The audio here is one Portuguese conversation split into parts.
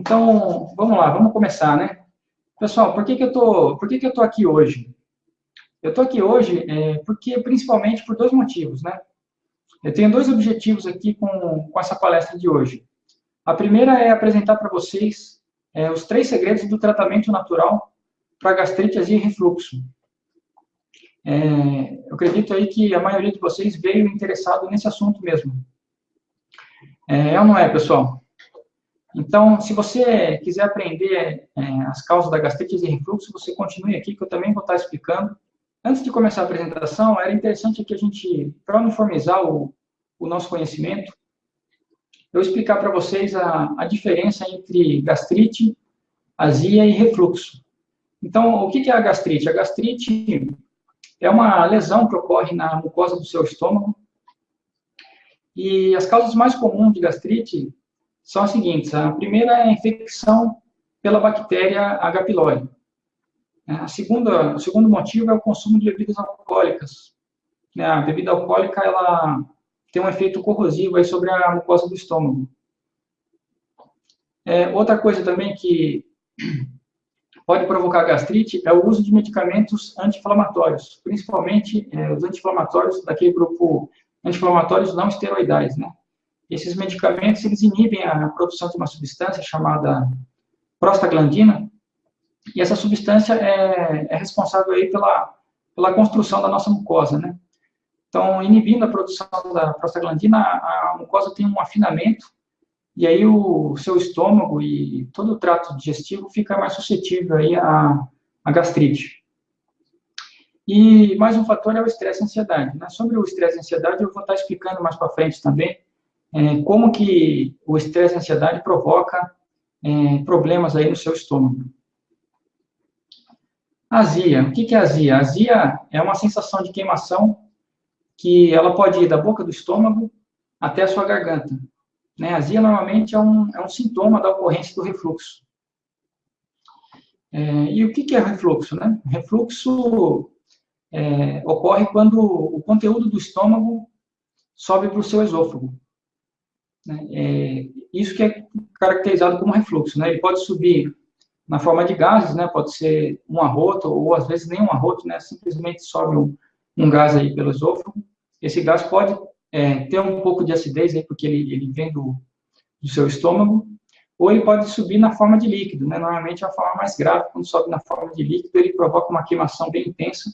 Então, vamos lá, vamos começar, né? Pessoal, por que, que eu tô, por que, que eu tô aqui hoje? Eu tô aqui hoje é, porque, principalmente, por dois motivos, né? Eu tenho dois objetivos aqui com, com essa palestra de hoje. A primeira é apresentar para vocês é, os três segredos do tratamento natural para gastrite, azia e refluxo. É, eu acredito aí que a maioria de vocês veio interessado nesse assunto mesmo. É, ou não é, pessoal? Então, se você quiser aprender é, as causas da gastrite e refluxo, você continue aqui, que eu também vou estar explicando. Antes de começar a apresentação, era interessante que a gente, para uniformizar o, o nosso conhecimento, eu explicar para vocês a, a diferença entre gastrite, azia e refluxo. Então, o que é a gastrite? A gastrite é uma lesão que ocorre na mucosa do seu estômago. E as causas mais comuns de gastrite são as seguintes. A primeira é a infecção pela bactéria H. pylori. A segunda, o segundo motivo é o consumo de bebidas alcoólicas. A bebida alcoólica ela tem um efeito corrosivo aí sobre a mucosa do estômago. É, outra coisa também que pode provocar gastrite é o uso de medicamentos anti-inflamatórios, principalmente é, os anti-inflamatórios daquele grupo anti-inflamatórios não esteroidais, né? Esses medicamentos, eles inibem a produção de uma substância chamada prostaglandina, e essa substância é, é responsável aí pela, pela construção da nossa mucosa, né? Então, inibindo a produção da prostaglandina, a mucosa tem um afinamento e aí o seu estômago e todo o trato digestivo fica mais suscetível aí à, à gastrite. E mais um fator é o estresse e ansiedade. Né? Sobre o estresse e ansiedade, eu vou estar explicando mais para frente também é, como que o estresse e ansiedade provoca é, problemas aí no seu estômago. Azia. O que é azia? Azia é uma sensação de queimação que ela pode ir da boca do estômago até a sua garganta. Né? A azia normalmente é um, é um sintoma da ocorrência do refluxo. É, e o que, que é refluxo? Né? Refluxo é, ocorre quando o conteúdo do estômago sobe para o seu esôfago. Né? É, isso que é caracterizado como refluxo. Né? Ele pode subir na forma de gases, né? pode ser um arroto, ou às vezes nem um arroto, né? simplesmente sobe um, um gás aí pelo esôfago. Esse gás pode é, ter um pouco de acidez, aí, porque ele, ele vem do, do seu estômago, ou ele pode subir na forma de líquido, né? Normalmente é a forma mais grave, quando sobe na forma de líquido, ele provoca uma queimação bem intensa.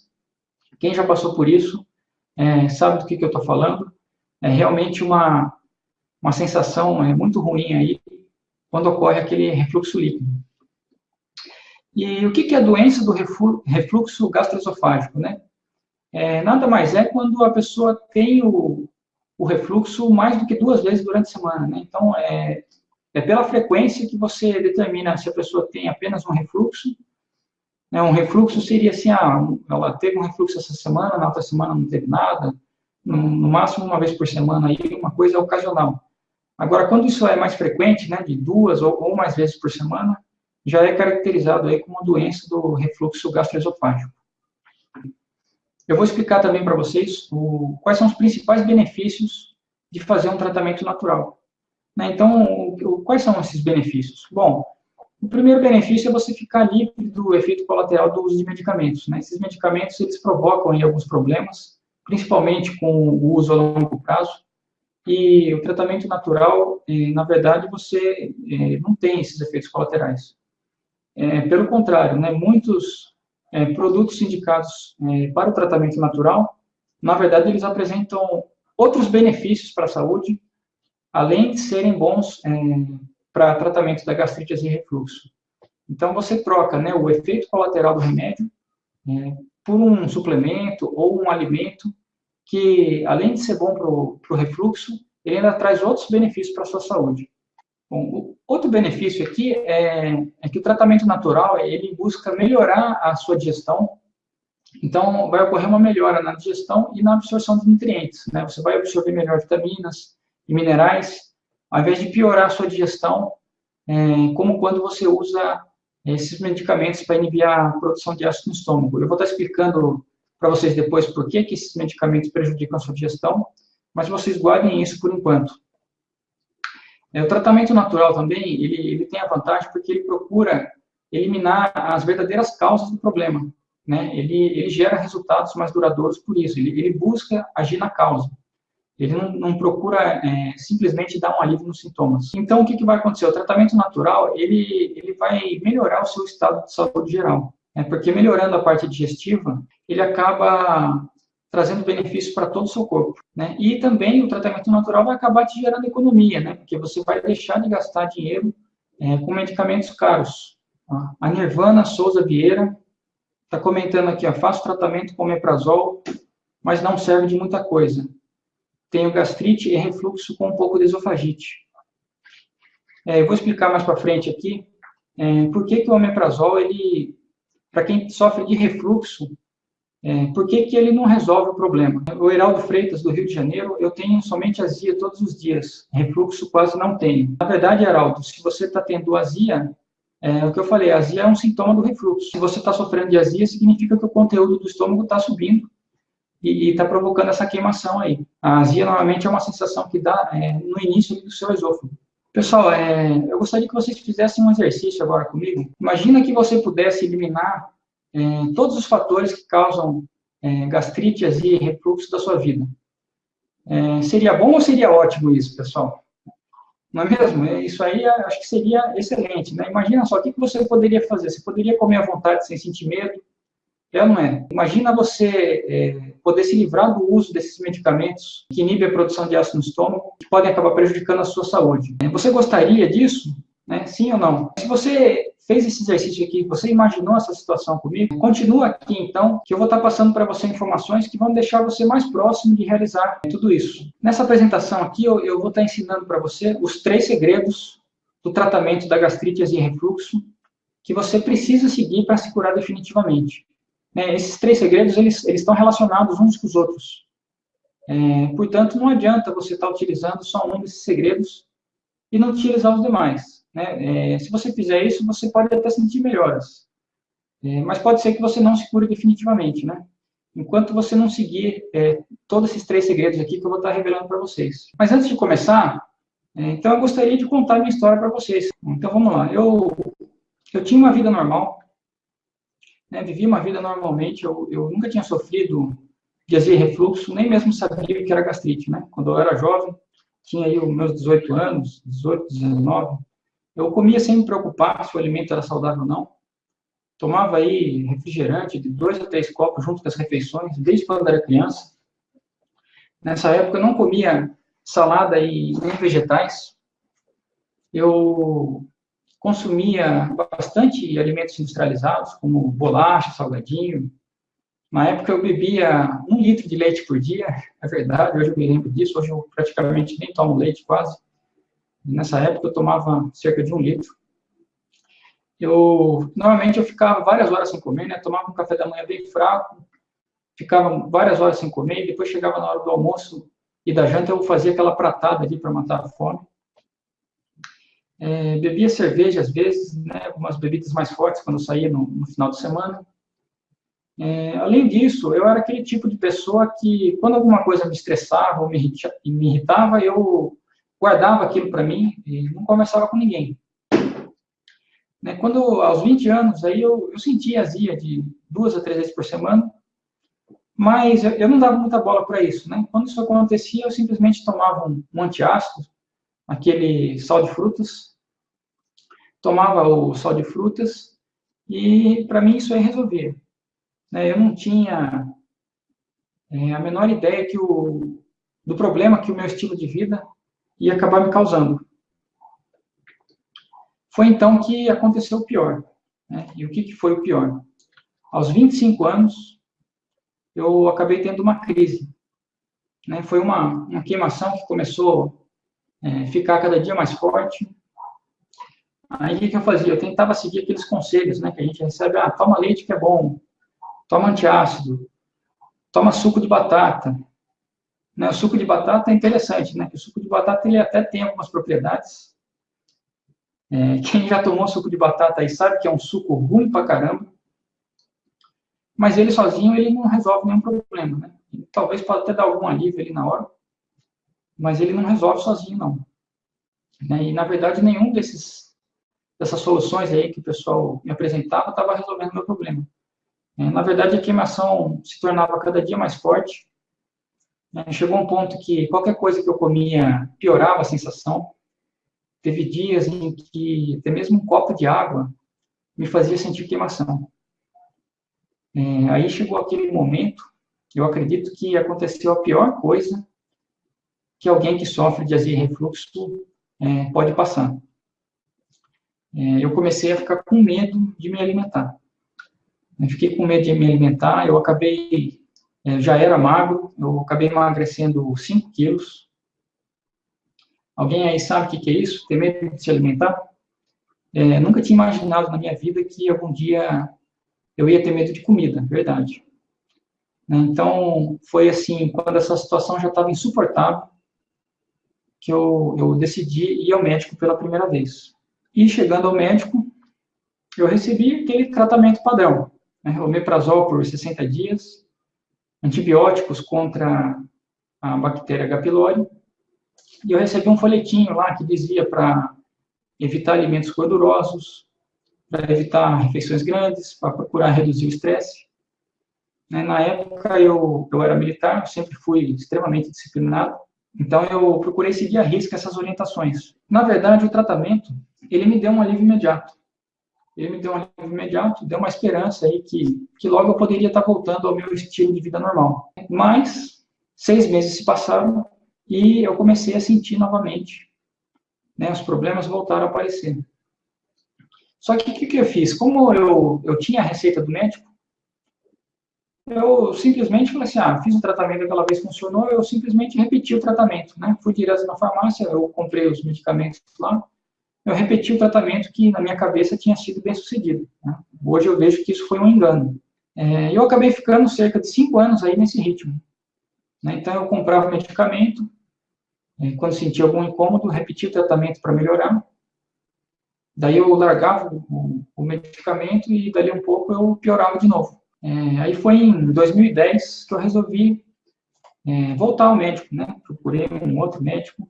Quem já passou por isso é, sabe do que, que eu estou falando. É realmente uma, uma sensação é, muito ruim aí, quando ocorre aquele refluxo líquido. E o que, que é a doença do refluxo gastroesofágico, né? É, nada mais é quando a pessoa tem o, o refluxo mais do que duas vezes durante a semana, né? Então, é, é pela frequência que você determina se a pessoa tem apenas um refluxo. Né? Um refluxo seria assim, ah, ela teve um refluxo essa semana, na outra semana não teve nada, no, no máximo uma vez por semana, aí uma coisa ocasional. Agora, quando isso é mais frequente, né, de duas ou, ou mais vezes por semana, já é caracterizado aí como doença do refluxo gastroesofágico. Eu vou explicar também para vocês o, quais são os principais benefícios de fazer um tratamento natural. Né? Então, o, quais são esses benefícios? Bom, o primeiro benefício é você ficar livre do efeito colateral do uso de medicamentos. Né? Esses medicamentos, eles provocam aí, alguns problemas, principalmente com o uso a longo prazo, e o tratamento natural, eh, na verdade, você eh, não tem esses efeitos colaterais. É, pelo contrário, né, muitos é, produtos indicados é, para o tratamento natural, na verdade, eles apresentam outros benefícios para a saúde, além de serem bons é, para tratamento da gastrite e refluxo. Então, você troca né, o efeito colateral do remédio é, por um suplemento ou um alimento que, além de ser bom para o refluxo, ele ainda traz outros benefícios para a sua saúde. Bom, outro benefício aqui é, é, que o tratamento natural, ele busca melhorar a sua digestão, então vai ocorrer uma melhora na digestão e na absorção de nutrientes, né? Você vai absorver melhor vitaminas e minerais, ao invés de piorar a sua digestão, é, como quando você usa esses medicamentos para inibir a produção de ácido no estômago. Eu vou estar explicando para vocês depois por que, que esses medicamentos prejudicam a sua digestão, mas vocês guardem isso por enquanto. É, o tratamento natural também, ele, ele tem a vantagem porque ele procura eliminar as verdadeiras causas do problema. Né? Ele, ele gera resultados mais duradouros por isso, ele, ele busca agir na causa. Ele não, não procura é, simplesmente dar um alívio nos sintomas. Então, o que, que vai acontecer? O tratamento natural, ele, ele vai melhorar o seu estado de saúde geral. Né? Porque melhorando a parte digestiva, ele acaba trazendo benefícios para todo o seu corpo. Né? E também o tratamento natural vai acabar te gerando economia, né? porque você vai deixar de gastar dinheiro é, com medicamentos caros. A Nirvana Souza Vieira está comentando aqui, ó, faço tratamento com omeprazol, mas não serve de muita coisa tenho gastrite e refluxo com um pouco de esofagite. É, eu vou explicar mais para frente aqui é, por que, que o omeprazol, ele, para quem sofre de refluxo, é, por que, que ele não resolve o problema? O Heraldo Freitas, do Rio de Janeiro, eu tenho somente azia todos os dias, refluxo quase não tenho. Na verdade, Heraldo, se você está tendo azia, é o que eu falei, azia é um sintoma do refluxo. Se você está sofrendo de azia, significa que o conteúdo do estômago está subindo e está provocando essa queimação aí. A azia, normalmente, é uma sensação que dá é, no início do seu esôfago. Pessoal, é, eu gostaria que vocês fizessem um exercício agora comigo. Imagina que você pudesse eliminar é, todos os fatores que causam é, gastrite, azia e refluxo da sua vida. É, seria bom ou seria ótimo isso, pessoal? Não é mesmo? É, isso aí acho que seria excelente. Né? Imagina só, o que você poderia fazer? Você poderia comer à vontade sem sentir medo, é ou não é? Imagina você é, poder se livrar do uso desses medicamentos que inibem a produção de ácido no estômago, que podem acabar prejudicando a sua saúde. Você gostaria disso? Né? Sim ou não? Se você fez esse exercício aqui, você imaginou essa situação comigo, continua aqui então, que eu vou estar passando para você informações que vão deixar você mais próximo de realizar tudo isso. Nessa apresentação aqui, eu, eu vou estar ensinando para você os três segredos do tratamento da gastrite e refluxo que você precisa seguir para se curar definitivamente. Né, esses três segredos, eles, eles estão relacionados uns com os outros. É, portanto, não adianta você estar utilizando só um desses segredos e não utilizar os demais. Né? É, se você fizer isso, você pode até sentir melhoras. É, mas pode ser que você não se cure definitivamente, né? Enquanto você não seguir é, todos esses três segredos aqui que eu vou estar revelando para vocês. Mas antes de começar, é, então eu gostaria de contar minha história para vocês. Então vamos lá. Eu, eu tinha uma vida normal, né, vivi uma vida normalmente, eu, eu nunca tinha sofrido de azia e refluxo, nem mesmo sabia que era gastrite, né? Quando eu era jovem, tinha aí os meus 18 anos, 18, 19, eu comia sem me preocupar se o alimento era saudável ou não. Tomava aí refrigerante de dois a três copos junto com as refeições, desde quando era criança. Nessa época eu não comia salada e nem vegetais. Eu consumia bastante alimentos industrializados, como bolacha, salgadinho. Na época eu bebia um litro de leite por dia, é verdade, hoje eu me lembro disso, hoje eu praticamente nem tomo leite quase. Nessa época eu tomava cerca de um litro. Eu, normalmente eu ficava várias horas sem comer, né? Tomava um café da manhã bem fraco, ficava várias horas sem comer, e depois chegava na hora do almoço e da janta eu fazia aquela pratada ali para matar a fome. É, bebia cerveja às vezes, né, algumas bebidas mais fortes quando saía no, no final de semana. É, além disso, eu era aquele tipo de pessoa que, quando alguma coisa me estressava ou me irritava, eu guardava aquilo para mim e não conversava com ninguém. Né, quando, aos 20 anos, aí eu, eu sentia azia de duas a três vezes por semana, mas eu, eu não dava muita bola para isso. Né? Quando isso acontecia, eu simplesmente tomava um, um antiácido, aquele sal de frutas, tomava o sal de frutas e para mim isso aí resolvia. Né? Eu não tinha é, a menor ideia que o, do problema que o meu estilo de vida ia acabar me causando. Foi então que aconteceu o pior. Né? E o que, que foi o pior? Aos 25 anos, eu acabei tendo uma crise. Né? Foi uma, uma queimação que começou é, ficar cada dia mais forte. Aí o que, eu fazia? Eu tentava seguir aqueles conselhos, né, que a gente recebe, ah, toma leite que é bom, toma antiácido, toma suco de batata. Né, o suco de batata é interessante, né, que o suco de batata ele até tem algumas propriedades. É, quem já tomou suco de batata aí sabe que é um suco ruim pra caramba, mas ele sozinho ele não resolve nenhum problema, né? Talvez pode até dar algum alívio ali na hora, mas ele não resolve sozinho, não. Né? E, na verdade, nenhum desses, dessas soluções aí que o pessoal me apresentava estava resolvendo meu problema. É, na verdade, a queimação se tornava cada dia mais forte. Né? Chegou um ponto que qualquer coisa que eu comia piorava a sensação. Teve dias em que até mesmo um copo de água me fazia sentir queimação. É, aí chegou aquele momento, eu acredito que aconteceu a pior coisa que alguém que sofre de azia e refluxo é, pode passar. É, eu comecei a ficar com medo de me alimentar. Eu fiquei com medo de me alimentar, eu acabei, é, já era magro, eu acabei emagrecendo 5 quilos. Alguém aí sabe o que, que é isso? Ter medo de se alimentar? É, nunca tinha imaginado na minha vida que algum dia eu ia ter medo de comida, verdade. Né, então, foi assim, quando essa situação já estava insuportável, que eu, eu decidi ir ao médico pela primeira vez. E chegando ao médico, eu recebi aquele tratamento padrão, né, omeprazol por 60 dias, antibióticos contra a bactéria H. pylori, e eu recebi um folhetinho lá que dizia para evitar alimentos gordurosos, para evitar refeições grandes, para procurar reduzir o estresse. Né, na época, eu, eu era militar, sempre fui extremamente disciplinado, então eu procurei seguir a risca essas orientações. Na verdade, o tratamento, ele me deu um alívio imediato ele me deu um alívio imediato, deu uma esperança aí que, que logo eu poderia estar voltando ao meu estilo de vida normal. Mas seis meses se passaram e eu comecei a sentir novamente, né, os problemas voltaram a aparecer. Só que o que, que eu fiz? Como eu, eu tinha a receita do médico, eu simplesmente falei assim, ah, fiz o tratamento aquela vez funcionou, eu simplesmente repeti o tratamento, né? Fui direto na farmácia, eu comprei os medicamentos lá, eu repeti o tratamento que na minha cabeça tinha sido bem sucedido. Né? Hoje eu vejo que isso foi um engano. É, eu acabei ficando cerca de cinco anos aí nesse ritmo. Né? Então eu comprava medicamento, é, quando sentia algum incômodo, repetia o tratamento para melhorar. Daí eu largava o, o, medicamento e dali um pouco eu piorava de novo. É, aí foi em 2010 que eu resolvi é, voltar ao médico, né? Procurei um outro médico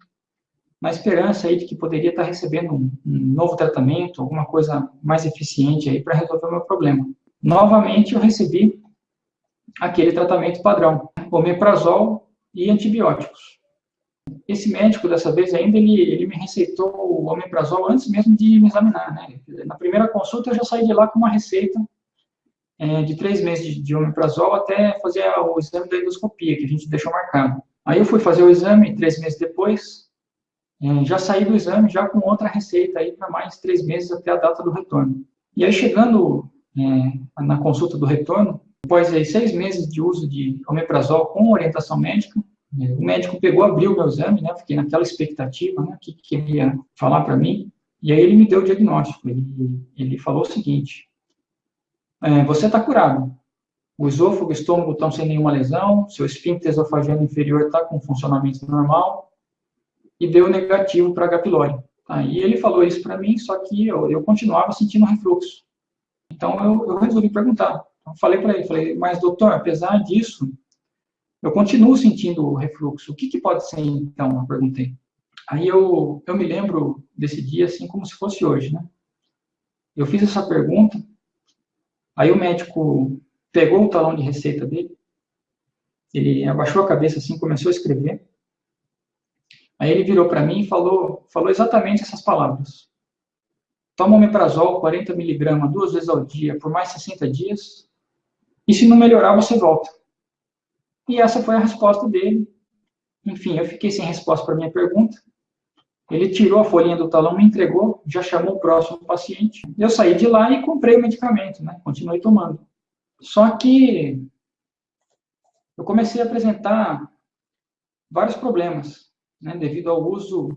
na esperança aí de que poderia estar recebendo um, um novo tratamento, alguma coisa mais eficiente aí para resolver o meu problema. Novamente eu recebi aquele tratamento padrão, omeprazol e antibióticos. Esse médico, dessa vez ainda, ele, ele me receitou o omeprazol antes mesmo de me examinar, né? Na primeira consulta eu já saí de lá com uma receita é, de três meses de, de omeprazol até fazer o exame da endoscopia, que a gente deixou marcado. Aí eu fui fazer o exame, três meses depois, é, já saí do exame já com outra receita aí para mais três meses até a data do retorno. E aí chegando é, na consulta do retorno, após aí, seis meses de uso de omeprazol com orientação médica, é, o médico pegou, abriu meu exame, né? Fiquei naquela expectativa, né? O que, que ele ia falar para mim. E aí ele me deu o diagnóstico. Ele, ele falou o seguinte: é, você está curado. O esôfago e o estômago estão sem nenhuma lesão, seu esfíncter esofageno inferior está com funcionamento normal, e deu negativo para H. pylori. Tá? E ele falou isso para mim, só que eu, eu continuava sentindo refluxo. Então eu, eu resolvi perguntar. Então, falei para ele, falei, mas doutor, apesar disso, eu continuo sentindo refluxo. O que, que pode ser então? Eu perguntei. Aí eu, eu me lembro desse dia assim como se fosse hoje, né? Eu fiz essa pergunta, aí o médico pegou o talão de receita dele, ele abaixou a cabeça assim, começou a escrever, Aí ele virou para mim e falou, falou exatamente essas palavras. Toma omeprazol 40 miligramas duas vezes ao dia por mais 60 dias e se não melhorar você volta. E essa foi a resposta dele. Enfim, eu fiquei sem resposta para minha pergunta. Ele tirou a folhinha do talão, me entregou, já chamou o próximo paciente. Eu saí de lá e comprei o medicamento, né? Continuei tomando. Só que eu comecei a apresentar vários problemas né, devido ao uso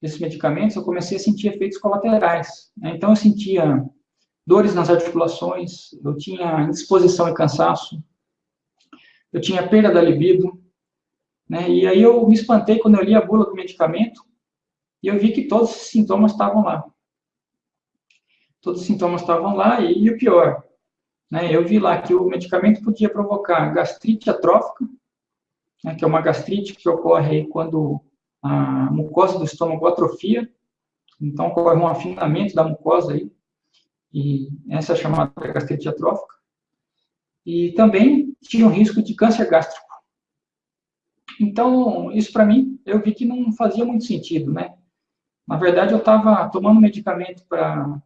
desses medicamentos, eu comecei a sentir efeitos colaterais. Né? Então, eu sentia dores nas articulações, eu tinha indisposição e cansaço, eu tinha perda da libido, né? E aí eu me espantei quando eu li a bula do medicamento e eu vi que todos os sintomas estavam lá. Todos os sintomas estavam lá e, e o pior, né? Eu vi lá que o medicamento podia provocar gastrite atrófica, né, que é uma gastrite que ocorre quando a mucosa do estômago atrofia, então ocorre um afinamento da mucosa aí, e essa é chamada gastrite atrófica. E também tinha um risco de câncer gástrico. Então, isso para mim, eu vi que não fazia muito sentido, né? Na verdade, eu estava tomando medicamento para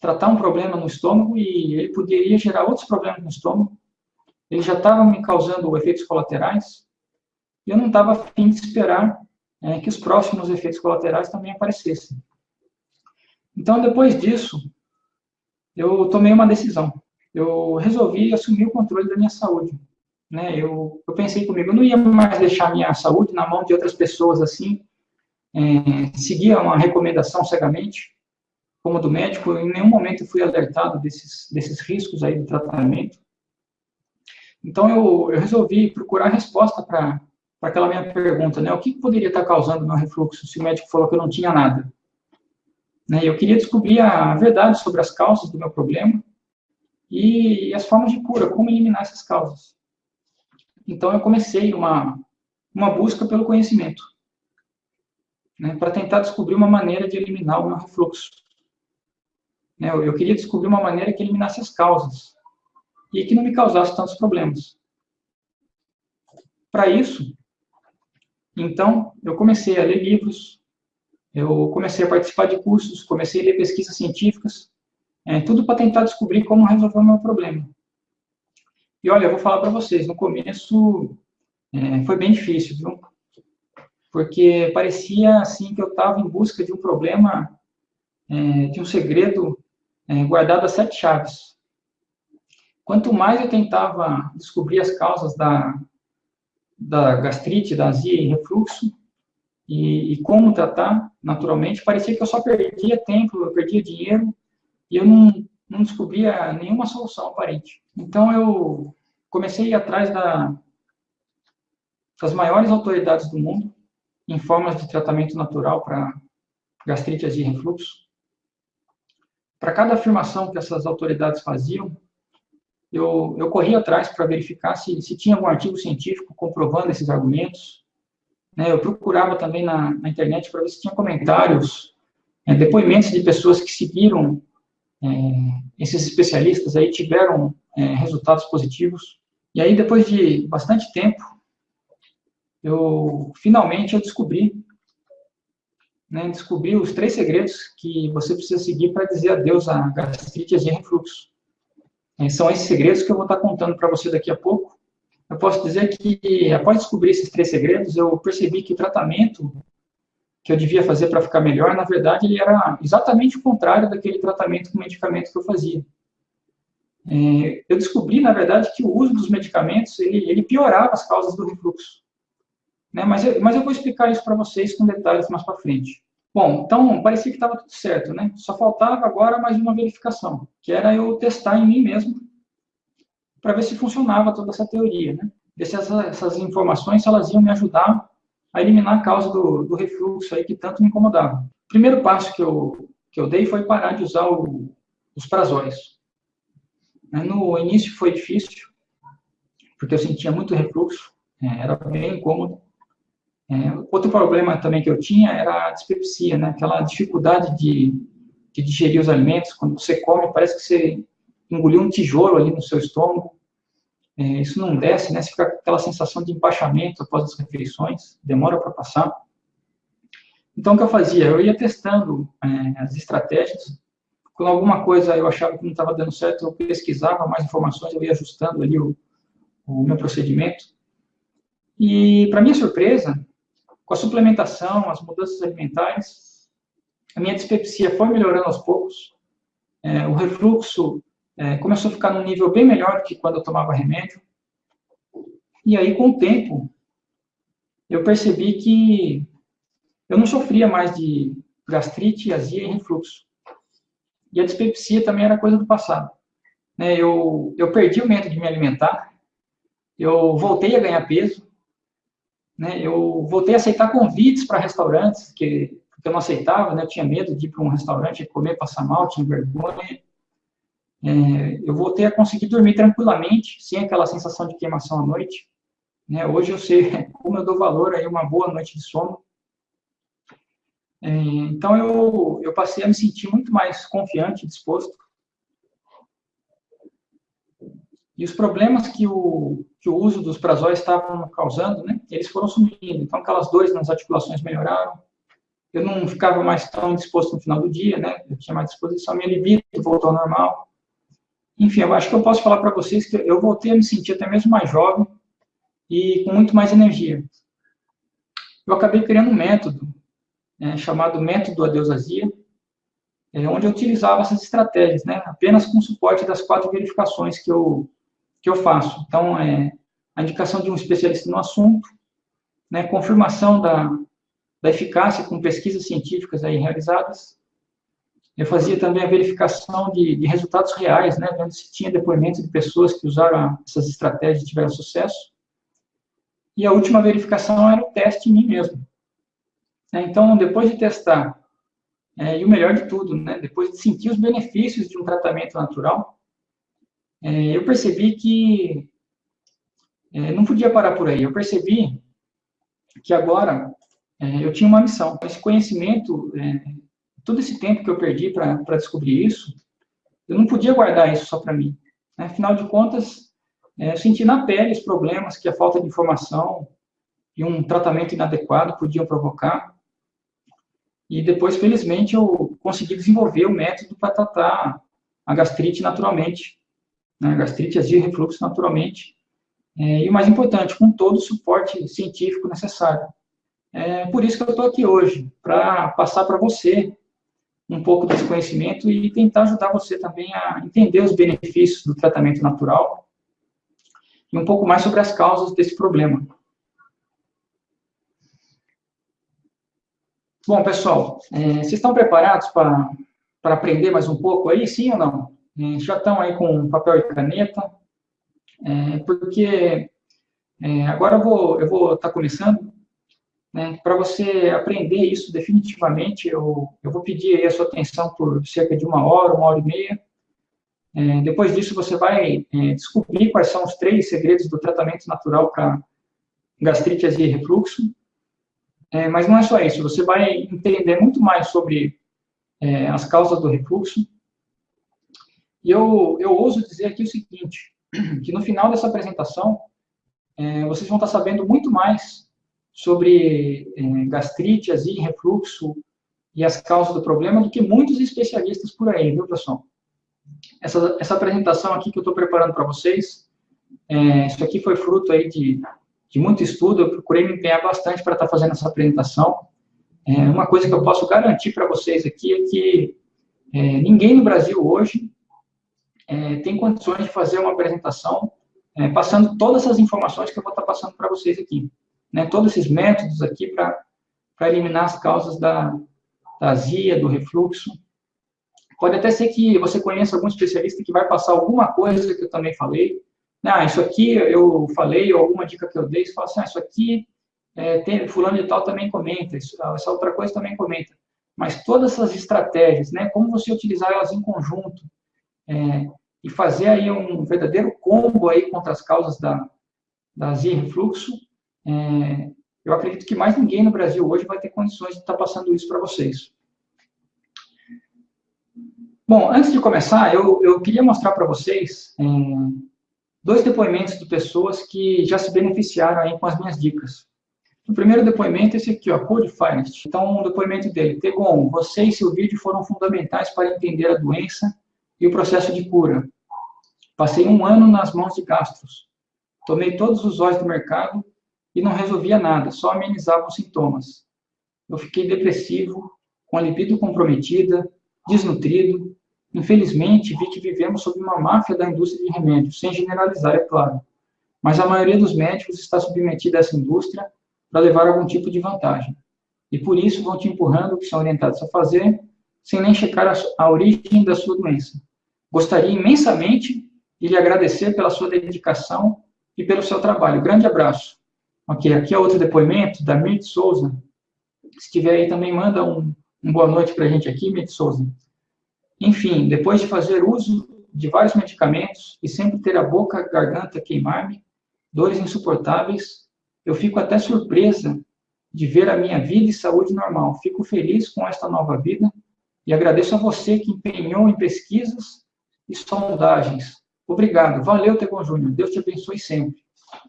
tratar um problema no estômago e ele poderia gerar outros problemas no estômago. Ele já estava me causando efeitos colaterais e eu não estava afim de esperar é, que os próximos efeitos colaterais também aparecessem. Então, depois disso, eu tomei uma decisão. Eu resolvi assumir o controle da minha saúde. Né? Eu, eu pensei comigo, eu não ia mais deixar minha saúde na mão de outras pessoas assim, é, seguir uma recomendação cegamente, como do médico, em nenhum momento fui alertado desses, desses riscos aí do tratamento. Então, eu, eu resolvi procurar resposta para aquela minha pergunta, né? O que poderia estar causando meu refluxo se o médico falou que eu não tinha nada? Né? Eu queria descobrir a verdade sobre as causas do meu problema e as formas de cura, como eliminar essas causas. Então, eu comecei uma, uma busca pelo conhecimento, né, para tentar descobrir uma maneira de eliminar o meu refluxo. Né, eu, eu queria descobrir uma maneira que eliminasse as causas e que não me causasse tantos problemas. Para isso, então, eu comecei a ler livros, eu comecei a participar de cursos, comecei a ler pesquisas científicas, é, tudo para tentar descobrir como resolver o meu problema. E olha, eu vou falar para vocês, no começo é, foi bem difícil, viu? Porque parecia assim que eu estava em busca de um problema, é, de um segredo é, guardado a sete chaves. Quanto mais eu tentava descobrir as causas da, da gastrite, da azia e refluxo, e, e, como tratar naturalmente, parecia que eu só perdia tempo, eu perdia dinheiro, e eu não, não descobria nenhuma solução aparente. Então, eu comecei a ir atrás da, das maiores autoridades do mundo em formas de tratamento natural para gastrite, e refluxo. Para cada afirmação que essas autoridades faziam, eu, eu corri atrás para verificar se, se tinha algum artigo científico comprovando esses argumentos. Né, eu procurava também na, na internet para ver se tinha comentários, é, depoimentos de pessoas que seguiram é, esses especialistas aí, tiveram é, resultados positivos. E aí, depois de bastante tempo, eu finalmente eu descobri, né, descobri os três segredos que você precisa seguir para dizer adeus à gastrite e refluxo. É, são esses segredos que eu vou estar contando para você daqui a pouco. Eu posso dizer que, após descobrir esses três segredos, eu percebi que o tratamento que eu devia fazer para ficar melhor, na verdade, ele era exatamente o contrário daquele tratamento com medicamento que eu fazia. É, eu descobri, na verdade, que o uso dos medicamentos, ele, ele piorava as causas do refluxo. Né? Mas, eu, mas eu vou explicar isso para vocês com detalhes mais para frente. Bom, então, parecia que estava tudo certo, né? Só faltava agora mais uma verificação, que era eu testar em mim mesmo, para ver se funcionava toda essa teoria, né? Ver se essas, informações, elas iam me ajudar a eliminar a causa do, do refluxo aí que tanto me incomodava. O primeiro passo que eu, que eu dei foi parar de usar o, os prazóis. Né? No início foi difícil, porque eu sentia muito refluxo, é, era bem incômodo, é, outro problema também que eu tinha era a dispepsia, né? Aquela dificuldade de, de digerir os alimentos. Quando você come, parece que você engoliu um tijolo ali no seu estômago. É, isso não desce, né? Você fica com aquela sensação de empachamento após as refeições, demora para passar. Então, o que eu fazia? Eu ia testando é, as estratégias. Quando alguma coisa eu achava que não estava dando certo, eu pesquisava mais informações, eu ia ajustando ali o, o meu procedimento. E, para minha surpresa, com a suplementação, as mudanças alimentares, a minha dispepsia foi melhorando aos poucos, é, o refluxo é, começou a ficar num nível bem melhor do que quando eu tomava remédio. E aí, com o tempo, eu percebi que eu não sofria mais de gastrite, azia e refluxo. E a dispepsia também era coisa do passado. Né, eu, eu perdi o medo de me alimentar, eu voltei a ganhar peso, né, eu voltei a aceitar convites para restaurantes, que, que eu não aceitava, né, eu tinha medo de ir para um restaurante comer, passar mal, tinha vergonha. É, eu voltei a conseguir dormir tranquilamente, sem aquela sensação de queimação à noite. Né, hoje eu sei como eu dou valor a uma boa noite de sono. É, então, eu, eu passei a me sentir muito mais confiante, disposto. E os problemas que o, que o uso dos prazóis estavam causando, né, eles foram sumindo. Então, aquelas dores nas articulações melhoraram. Eu não ficava mais tão disposto no final do dia, né? Eu tinha mais disposição, minha libido voltou ao normal. Enfim, eu acho que eu posso falar para vocês que eu voltei a me sentir até mesmo mais jovem e com muito mais energia. Eu acabei criando um método é, chamado método Adeusazia, é, onde eu utilizava essas estratégias, né, apenas com suporte das quatro verificações que eu, que eu faço. Então, é, a indicação de um especialista no assunto, né, confirmação da, da eficácia com pesquisas científicas aí realizadas. Eu fazia também a verificação de, de resultados reais, né, vendo se tinha depoimentos de pessoas que usaram essas estratégias e tiveram sucesso. E a última verificação era o teste em mim mesmo. Né? Então, depois de testar, é, e o melhor de tudo, né, depois de sentir os benefícios de um tratamento natural, é, eu percebi que é, não podia parar por aí. Eu percebi que agora é, eu tinha uma missão. Esse conhecimento, é, todo esse tempo que eu perdi para descobrir isso, eu não podia guardar isso só para mim. Né? Afinal de contas, é, eu senti na pele os problemas que a falta de informação e um tratamento inadequado podiam provocar. E depois, felizmente, eu consegui desenvolver o método para tratar a gastrite naturalmente, né, gastrite, azia e refluxo naturalmente. É, e o mais importante, com todo o suporte científico necessário. É por isso que eu estou aqui hoje, para passar para você um pouco desse conhecimento e tentar ajudar você também a entender os benefícios do tratamento natural e um pouco mais sobre as causas desse problema. Bom, pessoal, é, vocês estão preparados para aprender mais um pouco aí, sim ou não? Já estão aí com papel e caneta? É, porque é, agora eu vou estar vou tá começando, né, para você aprender isso definitivamente, eu, eu vou pedir a sua atenção por cerca de uma hora, uma hora e meia. É, depois disso, você vai é, descobrir quais são os três segredos do tratamento natural para gastrite, e refluxo. É, mas não é só isso, você vai entender muito mais sobre é, as causas do refluxo. E eu, eu ouso dizer aqui o seguinte, que no final dessa apresentação, é, vocês vão estar sabendo muito mais sobre é, gastrite, azia, refluxo e as causas do problema do que muitos especialistas por aí, viu, pessoal? Essa, essa apresentação aqui que eu estou preparando para vocês, é, isso aqui foi fruto aí de de muito estudo, eu procurei me empenhar bastante para estar tá fazendo essa apresentação. É, uma coisa que eu posso garantir para vocês aqui é que é, ninguém no Brasil hoje é, tem condições de fazer uma apresentação é, passando todas essas informações que eu vou estar passando para vocês aqui. Né, todos esses métodos aqui para eliminar as causas da, da azia, do refluxo. Pode até ser que você conheça algum especialista que vai passar alguma coisa que eu também falei, ah, isso aqui eu falei, ou alguma dica que eu dei, você fala assim, ah, isso aqui, é, tem, fulano de tal também comenta, isso, essa outra coisa também comenta. Mas todas essas estratégias, né, como você utilizar elas em conjunto, é, e fazer aí um verdadeiro combo aí contra as causas da, da azia e refluxo, é, eu acredito que mais ninguém no Brasil hoje vai ter condições de estar passando isso para vocês. Bom, antes de começar, eu, eu queria mostrar para vocês é, dois depoimentos de pessoas que já se beneficiaram aí com as minhas dicas. O primeiro depoimento é esse aqui, ó, Code Finest. Então, um depoimento dele. Tegon, você e seu vídeo foram fundamentais para entender a doença e o processo de cura. Passei um ano nas mãos de gastros. Tomei todos os óleos do mercado e não resolvia nada, só amenizava os sintomas. Eu fiquei depressivo, com a libido comprometida, desnutrido, Infelizmente, vi que vivemos sob uma máfia da indústria de remédios, sem generalizar, é claro. Mas a maioria dos médicos está submetida a essa indústria para levar algum tipo de vantagem. E por isso vão te empurrando o que são orientados a fazer, sem nem checar a, a origem da sua doença. Gostaria imensamente de lhe agradecer pela sua dedicação e pelo seu trabalho. Grande abraço. Ok, aqui é outro depoimento da Mirth Souza. Se tiver aí também, manda um, um boa noite para a gente aqui, Mirth Souza. Enfim, depois de fazer uso de vários medicamentos e sempre ter a boca, a garganta queimar-me, dores insuportáveis, eu fico até surpresa de ver a minha vida e saúde normal. Fico feliz com esta nova vida e agradeço a você que empenhou em pesquisas e sondagens. Obrigado. Valeu, Tegon Júnior. Deus te abençoe sempre.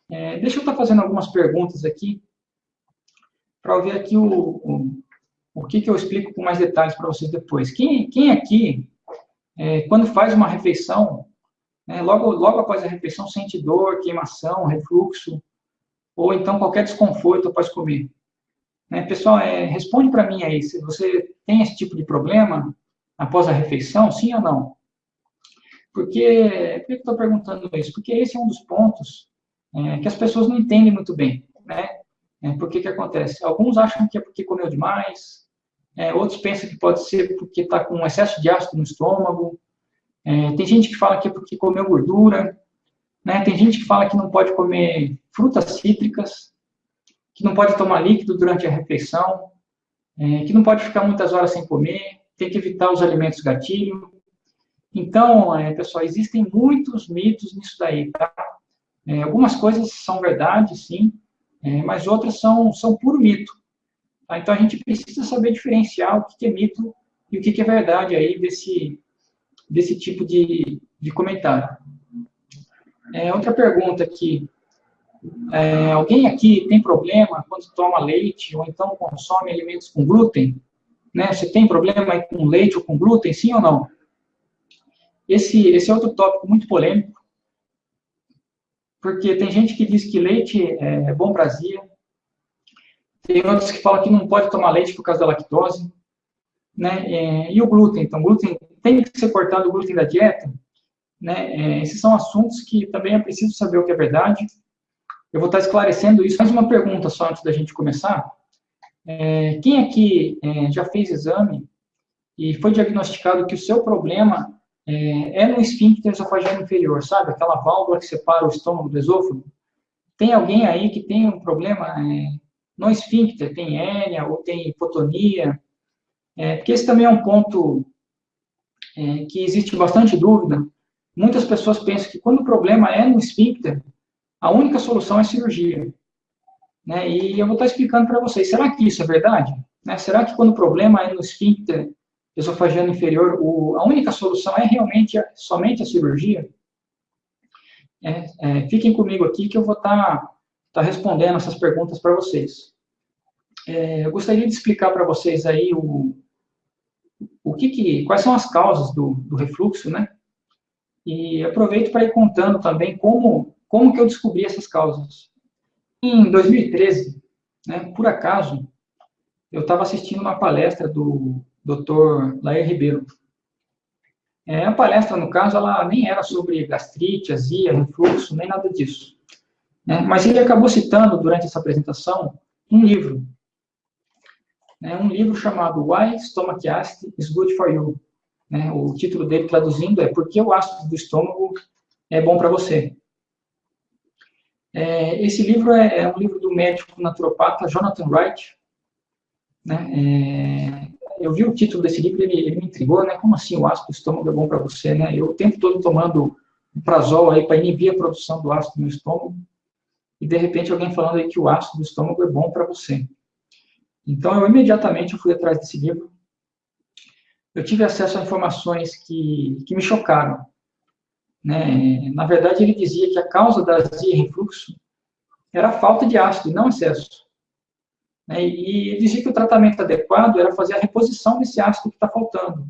É, deixa eu estar fazendo algumas perguntas aqui, para ver aqui o, o, o que, que eu explico com mais detalhes para vocês depois. Quem, quem aqui, é, quando faz uma refeição, né, logo, logo após a refeição, sente dor, queimação, refluxo, ou então qualquer desconforto após comer? Né, pessoal, é, responde para mim aí, se você tem esse tipo de problema após a refeição, sim ou não? Porque, por que eu estou perguntando isso? Porque esse é um dos pontos é, que as pessoas não entendem muito bem, né? É, por que que acontece? Alguns acham que é porque comeu demais, é, outros pensam que pode ser porque está com excesso de ácido no estômago, é, tem gente que fala que é porque comeu gordura, né? Tem gente que fala que não pode comer frutas cítricas, que não pode tomar líquido durante a refeição, é, que não pode ficar muitas horas sem comer, tem que evitar os alimentos gatilho, então, é, pessoal, existem muitos mitos nisso daí, tá? É, algumas coisas são verdade, sim, é, mas outras são, são puro mito. Tá? Então, a gente precisa saber diferenciar o que é mito e o que é verdade aí desse, desse tipo de, de comentário. É, outra pergunta aqui. É, alguém aqui tem problema quando toma leite ou então consome alimentos com glúten? Né? Você tem problema com leite ou com glúten, sim ou não? Esse, esse é outro tópico muito polêmico, porque tem gente que diz que leite é bom para azia, tem outros que falam que não pode tomar leite por causa da lactose, né? É, e o glúten, então, glúten tem que ser cortado o glúten da dieta, né? É, esses são assuntos que também é preciso saber o que é verdade. Eu vou estar esclarecendo isso. Mais uma pergunta só antes da gente começar. É, quem aqui é, já fez exame e foi diagnosticado que o seu problema é, é no esfíncter esofageno inferior, sabe? Aquela válvula que separa o estômago do esôfago. Tem alguém aí que tem um problema é, no esfíncter, tem hérnia ou tem hipotonia, é, porque esse também é um ponto é, que existe bastante dúvida. Muitas pessoas pensam que quando o problema é no esfíncter, a única solução é cirurgia. Né? E eu vou estar explicando para vocês, será que isso é verdade? Né? Será que quando o problema é no esfíncter, esofagiano inferior, o, a única solução é realmente somente a cirurgia? É, é, fiquem comigo aqui que eu vou estar tá, tá respondendo essas perguntas para vocês. É, eu gostaria de explicar para vocês aí o, o que, que quais são as causas do, do refluxo, né? E aproveito para ir contando também como, como que eu descobri essas causas. Em 2013, né, por acaso, eu estava assistindo uma palestra do Dr. Lair Ribeiro. É, a palestra, no caso, ela nem era sobre gastrite, azia, refluxo, nem nada disso. Né? Mas ele acabou citando, durante essa apresentação, um livro. Né? Um livro chamado Why Stomach Acid is Good for You. Né? O título dele, traduzindo, é Por que o ácido do estômago é bom para você? É, esse livro é, é, um livro do médico naturopata Jonathan Wright. Né? Eu vi o título desse livro, ele, ele me intrigou, né? Como assim o ácido do estômago é bom para você, né? Eu o tempo todo tomando prazol aí para inibir a produção do ácido no estômago, e de repente alguém falando aí que o ácido do estômago é bom para você. Então eu imediatamente fui atrás desse livro. Eu tive acesso a informações que, que me chocaram. Né? Na verdade, ele dizia que a causa da azia e refluxo era a falta de ácido, não excesso. Né? E dizia que o tratamento adequado era fazer a reposição desse ácido que está faltando,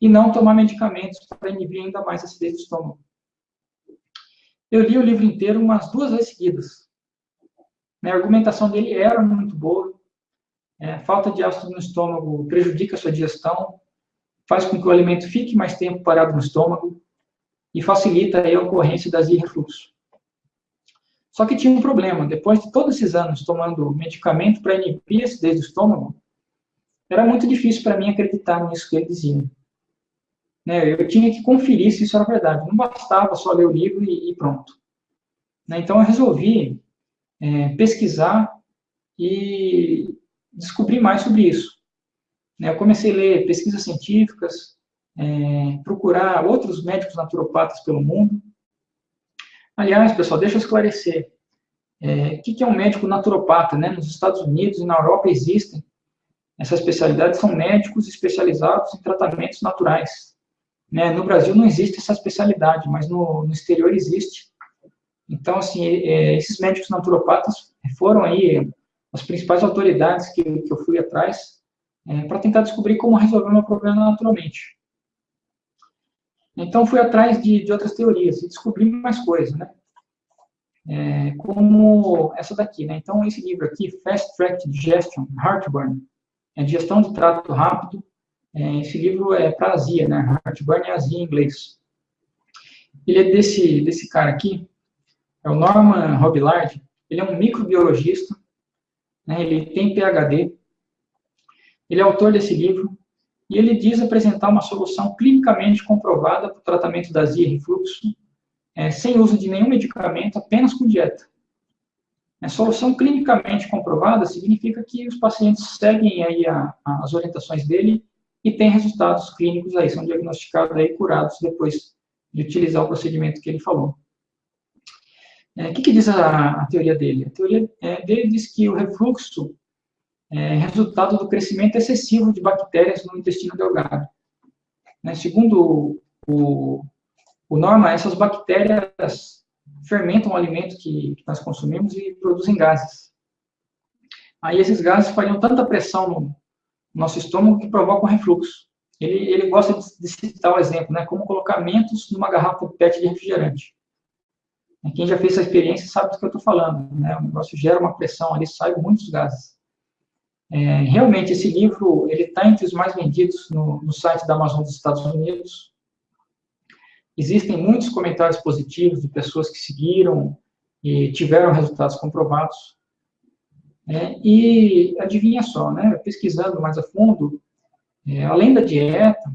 e não tomar medicamentos para inibir ainda mais a acidez do estômago. Eu li o livro inteiro umas duas vezes seguidas. Né? A argumentação dele era muito boa. É, falta de ácido no estômago prejudica a sua digestão, faz com que o alimento fique mais tempo parado no estômago e facilita a ocorrência das refluxo. Só que tinha um problema. Depois de todos esses anos tomando medicamento para inibir a acidez do estômago, era muito difícil para mim acreditar nisso que ele dizia. Né, eu tinha que conferir se isso era verdade. Não bastava só ler o livro e, e pronto. Né, então, eu resolvi é, pesquisar e descobrir mais sobre isso. Né, eu comecei a ler pesquisas científicas, é, procurar outros médicos naturopatas pelo mundo, Aliás, pessoal, deixa eu esclarecer. É, o que, é um médico naturopata? Né? Nos Estados Unidos e na Europa existem essa especialidade, são médicos especializados em tratamentos naturais. Né? No Brasil não existe essa especialidade, mas no, no exterior existe. Então, assim, é, esses médicos naturopatas foram aí as principais autoridades que, que eu fui atrás é, para tentar descobrir como resolver o meu problema naturalmente. Então, fui atrás de, de outras teorias e descobri mais coisas, né? É, como essa daqui, né? Então, esse livro aqui, Fast Track Digestion, Heartburn, é digestão de trato rápido. É, esse livro é para azia, né? Heartburn é azia em inglês. Ele é desse, desse cara aqui, é o Norman Robillard. Ele é um microbiologista, né? ele tem PhD, ele é autor desse livro, e ele diz apresentar uma solução clinicamente comprovada para o tratamento da azia e refluxo, é, sem uso de nenhum medicamento, apenas com dieta. A solução clinicamente comprovada significa que os pacientes seguem aí a, a, as orientações dele e têm resultados clínicos aí, são diagnosticados aí curados depois de utilizar o procedimento que ele falou. É, o que, que diz a, a, teoria dele? A teoria é, dele diz que o refluxo é resultado do crescimento excessivo de bactérias no intestino delgado. Né, segundo o, o Norma, essas bactérias fermentam o alimento que, que nós consumimos e produzem gases. Aí esses gases fariam tanta pressão no nosso estômago que provocam refluxo. Ele, ele gosta de, de citar o exemplo, né, como colocar mentos numa garrafa PET de refrigerante. Quem já fez essa experiência sabe do que eu estou falando. Né? O negócio gera uma pressão ali, sai muitos gases. É, realmente, esse livro ele está entre os mais vendidos no, no site da Amazon dos Estados Unidos. Existem muitos comentários positivos de pessoas que seguiram e tiveram resultados comprovados. É, e adivinha só, né, pesquisando mais a fundo, é, além da dieta,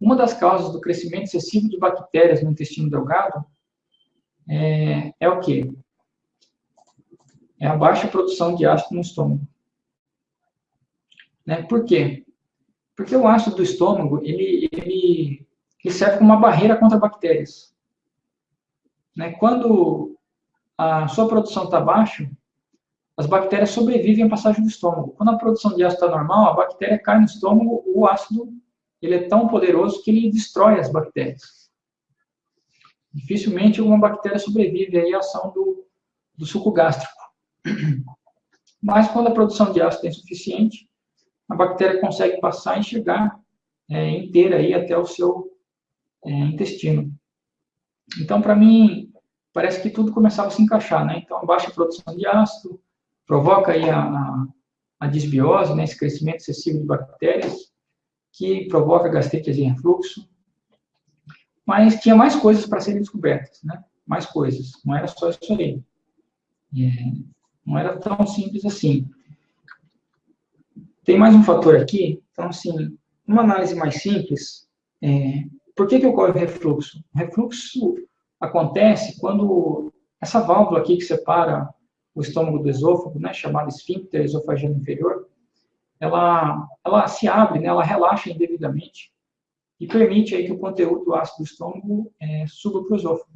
uma das causas do crescimento excessivo de bactérias no intestino delgado é, é o quê? É a baixa produção de ácido no estômago. Né? Por quê? Porque o ácido do estômago, ele, ele, ele serve como uma barreira contra bactérias. Né? Quando a sua produção está baixa, as bactérias sobrevivem à passagem do estômago. Quando a produção de ácido está normal, a bactéria cai no estômago, o ácido ele é tão poderoso que ele destrói as bactérias dificilmente uma bactéria sobrevive à ação do, do suco gástrico. Mas quando a produção de ácido é insuficiente, a bactéria consegue passar e chegar é, inteira aí até o seu é, intestino. Então, para mim, parece que tudo começava a se encaixar, né? Então, baixa produção de ácido provoca aí a, a, a disbiose, né, esse crescimento excessivo de bactérias, que provoca gastrite e refluxo, mas tinha mais coisas para serem descobertas, né? Mais coisas, não era só isso aí. É, não era tão simples assim. Tem mais um fator aqui, então, assim, uma análise mais simples, é, por que, que ocorre o refluxo? O refluxo acontece quando essa válvula aqui que separa o estômago do esôfago, né, chamada esfíncter esofagiano inferior, ela, ela se abre, né, ela relaxa indevidamente, e permite aí que o conteúdo ácido do estômago é, suba para o esôfago.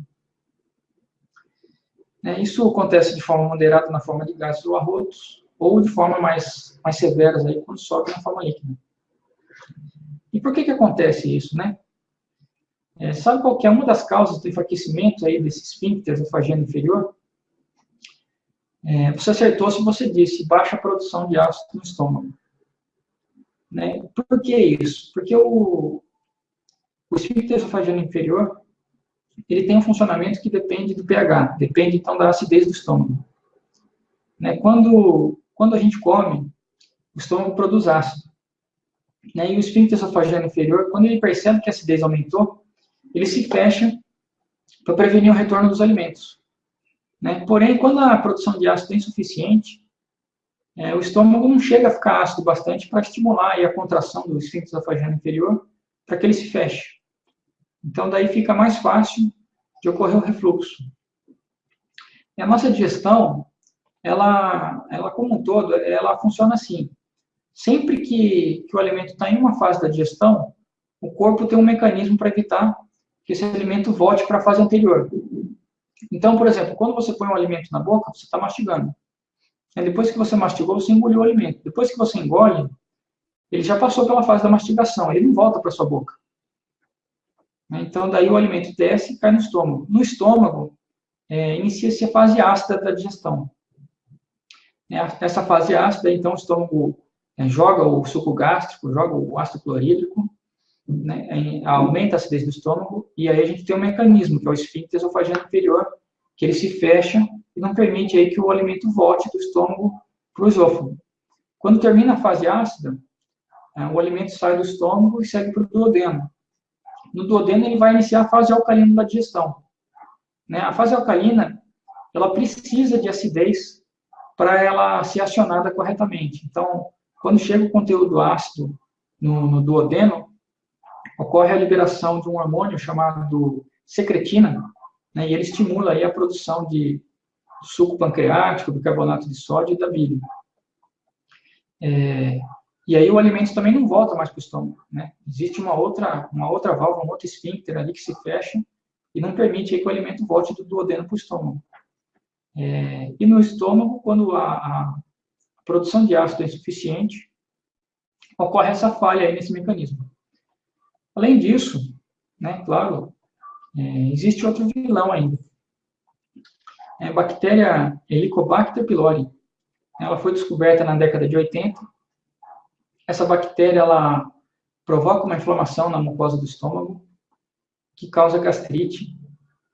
É, isso acontece de forma moderada na forma de gases ou arrotos, ou de forma mais, mais severas aí quando sobe na forma líquida. E por que que acontece isso, né? É, sabe qual é uma das causas do enfraquecimento aí desse esfíncter esofageno inferior? É, você acertou se você disse baixa produção de ácido no estômago. Né? Por que isso? Porque o, o esfíncter esofageno inferior, ele tem um funcionamento que depende do pH, depende então da acidez do estômago. Né? Quando, quando a gente come, o estômago produz ácido. Né? E o esfíncter esofageno inferior, quando ele percebe que a acidez aumentou, ele se fecha para prevenir o retorno dos alimentos. Né? Porém, quando a produção de ácido é insuficiente, é, o estômago não chega a ficar ácido bastante para estimular a contração do esfíncter esofageno inferior para que ele se feche. Então, daí fica mais fácil de ocorrer o refluxo. E a nossa digestão, ela, ela como um todo, ela funciona assim. Sempre que, que o alimento está em uma fase da digestão, o corpo tem um mecanismo para evitar que esse alimento volte para a fase anterior. Então, por exemplo, quando você põe um alimento na boca, você está mastigando. Depois que você mastigou, você engoliu o alimento. Depois que você engole, ele já passou pela fase da mastigação, ele não volta para sua boca. Então, daí o alimento desce e cai no estômago. No estômago, é, inicia-se a fase ácida da digestão. É, essa fase ácida, então, o estômago é, joga o suco gástrico, joga o ácido clorídrico, né, aumenta a acidez do estômago, e aí a gente tem um mecanismo, que é o esfíncter esofageno inferior, que ele se fecha e não permite aí que o alimento volte do estômago para o esôfago. Quando termina a fase ácida, é, o alimento sai do estômago e segue para o duodeno. No duodeno, ele vai iniciar a fase alcalina da digestão. Né? A fase alcalina, ela precisa de acidez para ela ser acionada corretamente. Então, quando chega o conteúdo ácido no, no duodeno, ocorre a liberação de um hormônio chamado secretina, né, e ele estimula aí a produção de suco pancreático, bicarbonato de sódio e da bile. É, e aí o alimento também não volta mais para o estômago, né? Existe uma outra, uma outra válvula, um outro esfíncter ali que se fecha e não permite que o alimento volte do duodeno para o estômago. É, e no estômago, quando a, a, produção de ácido é insuficiente, ocorre essa falha nesse mecanismo. Além disso, né, claro, é, existe outro vilão ainda. É a bactéria Helicobacter pylori. Ela foi descoberta na década de 80. Essa bactéria ela provoca uma inflamação na mucosa do estômago, que causa gastrite,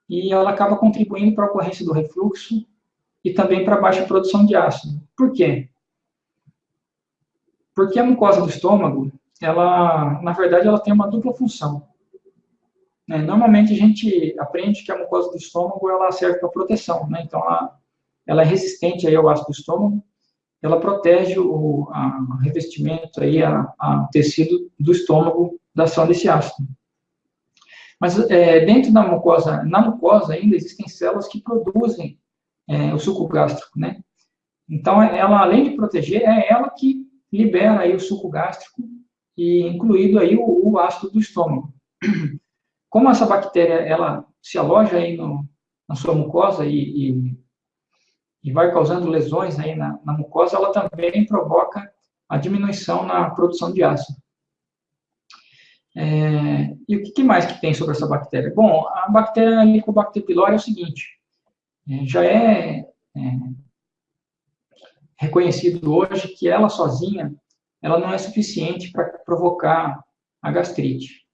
e ela acaba contribuindo para a ocorrência do refluxo e também para baixa produção de ácido. Por quê? Porque a mucosa do estômago, ela, na verdade, ela tem uma dupla função. Né? Normalmente a gente aprende que a mucosa do estômago ela serve para proteção, né? Então ela, ela é resistente aí ao ácido do estômago, ela protege o a, revestimento aí, a, a tecido do estômago da ação desse ácido. Mas é, dentro da mucosa, na mucosa ainda existem células que produzem é, o suco gástrico, né? Então, ela, além de proteger, é ela que libera aí o suco gástrico, e incluído aí o, o ácido do estômago. Como essa bactéria, ela se aloja aí no, na sua mucosa e, e, e, vai causando lesões aí na, na mucosa, ela também provoca a diminuição na produção de ácido. É, e o que mais que tem sobre essa bactéria? Bom, a bactéria Helicobacter pylori é o seguinte, é, já é, é, reconhecido hoje que ela sozinha, ela não é suficiente para provocar a gastrite.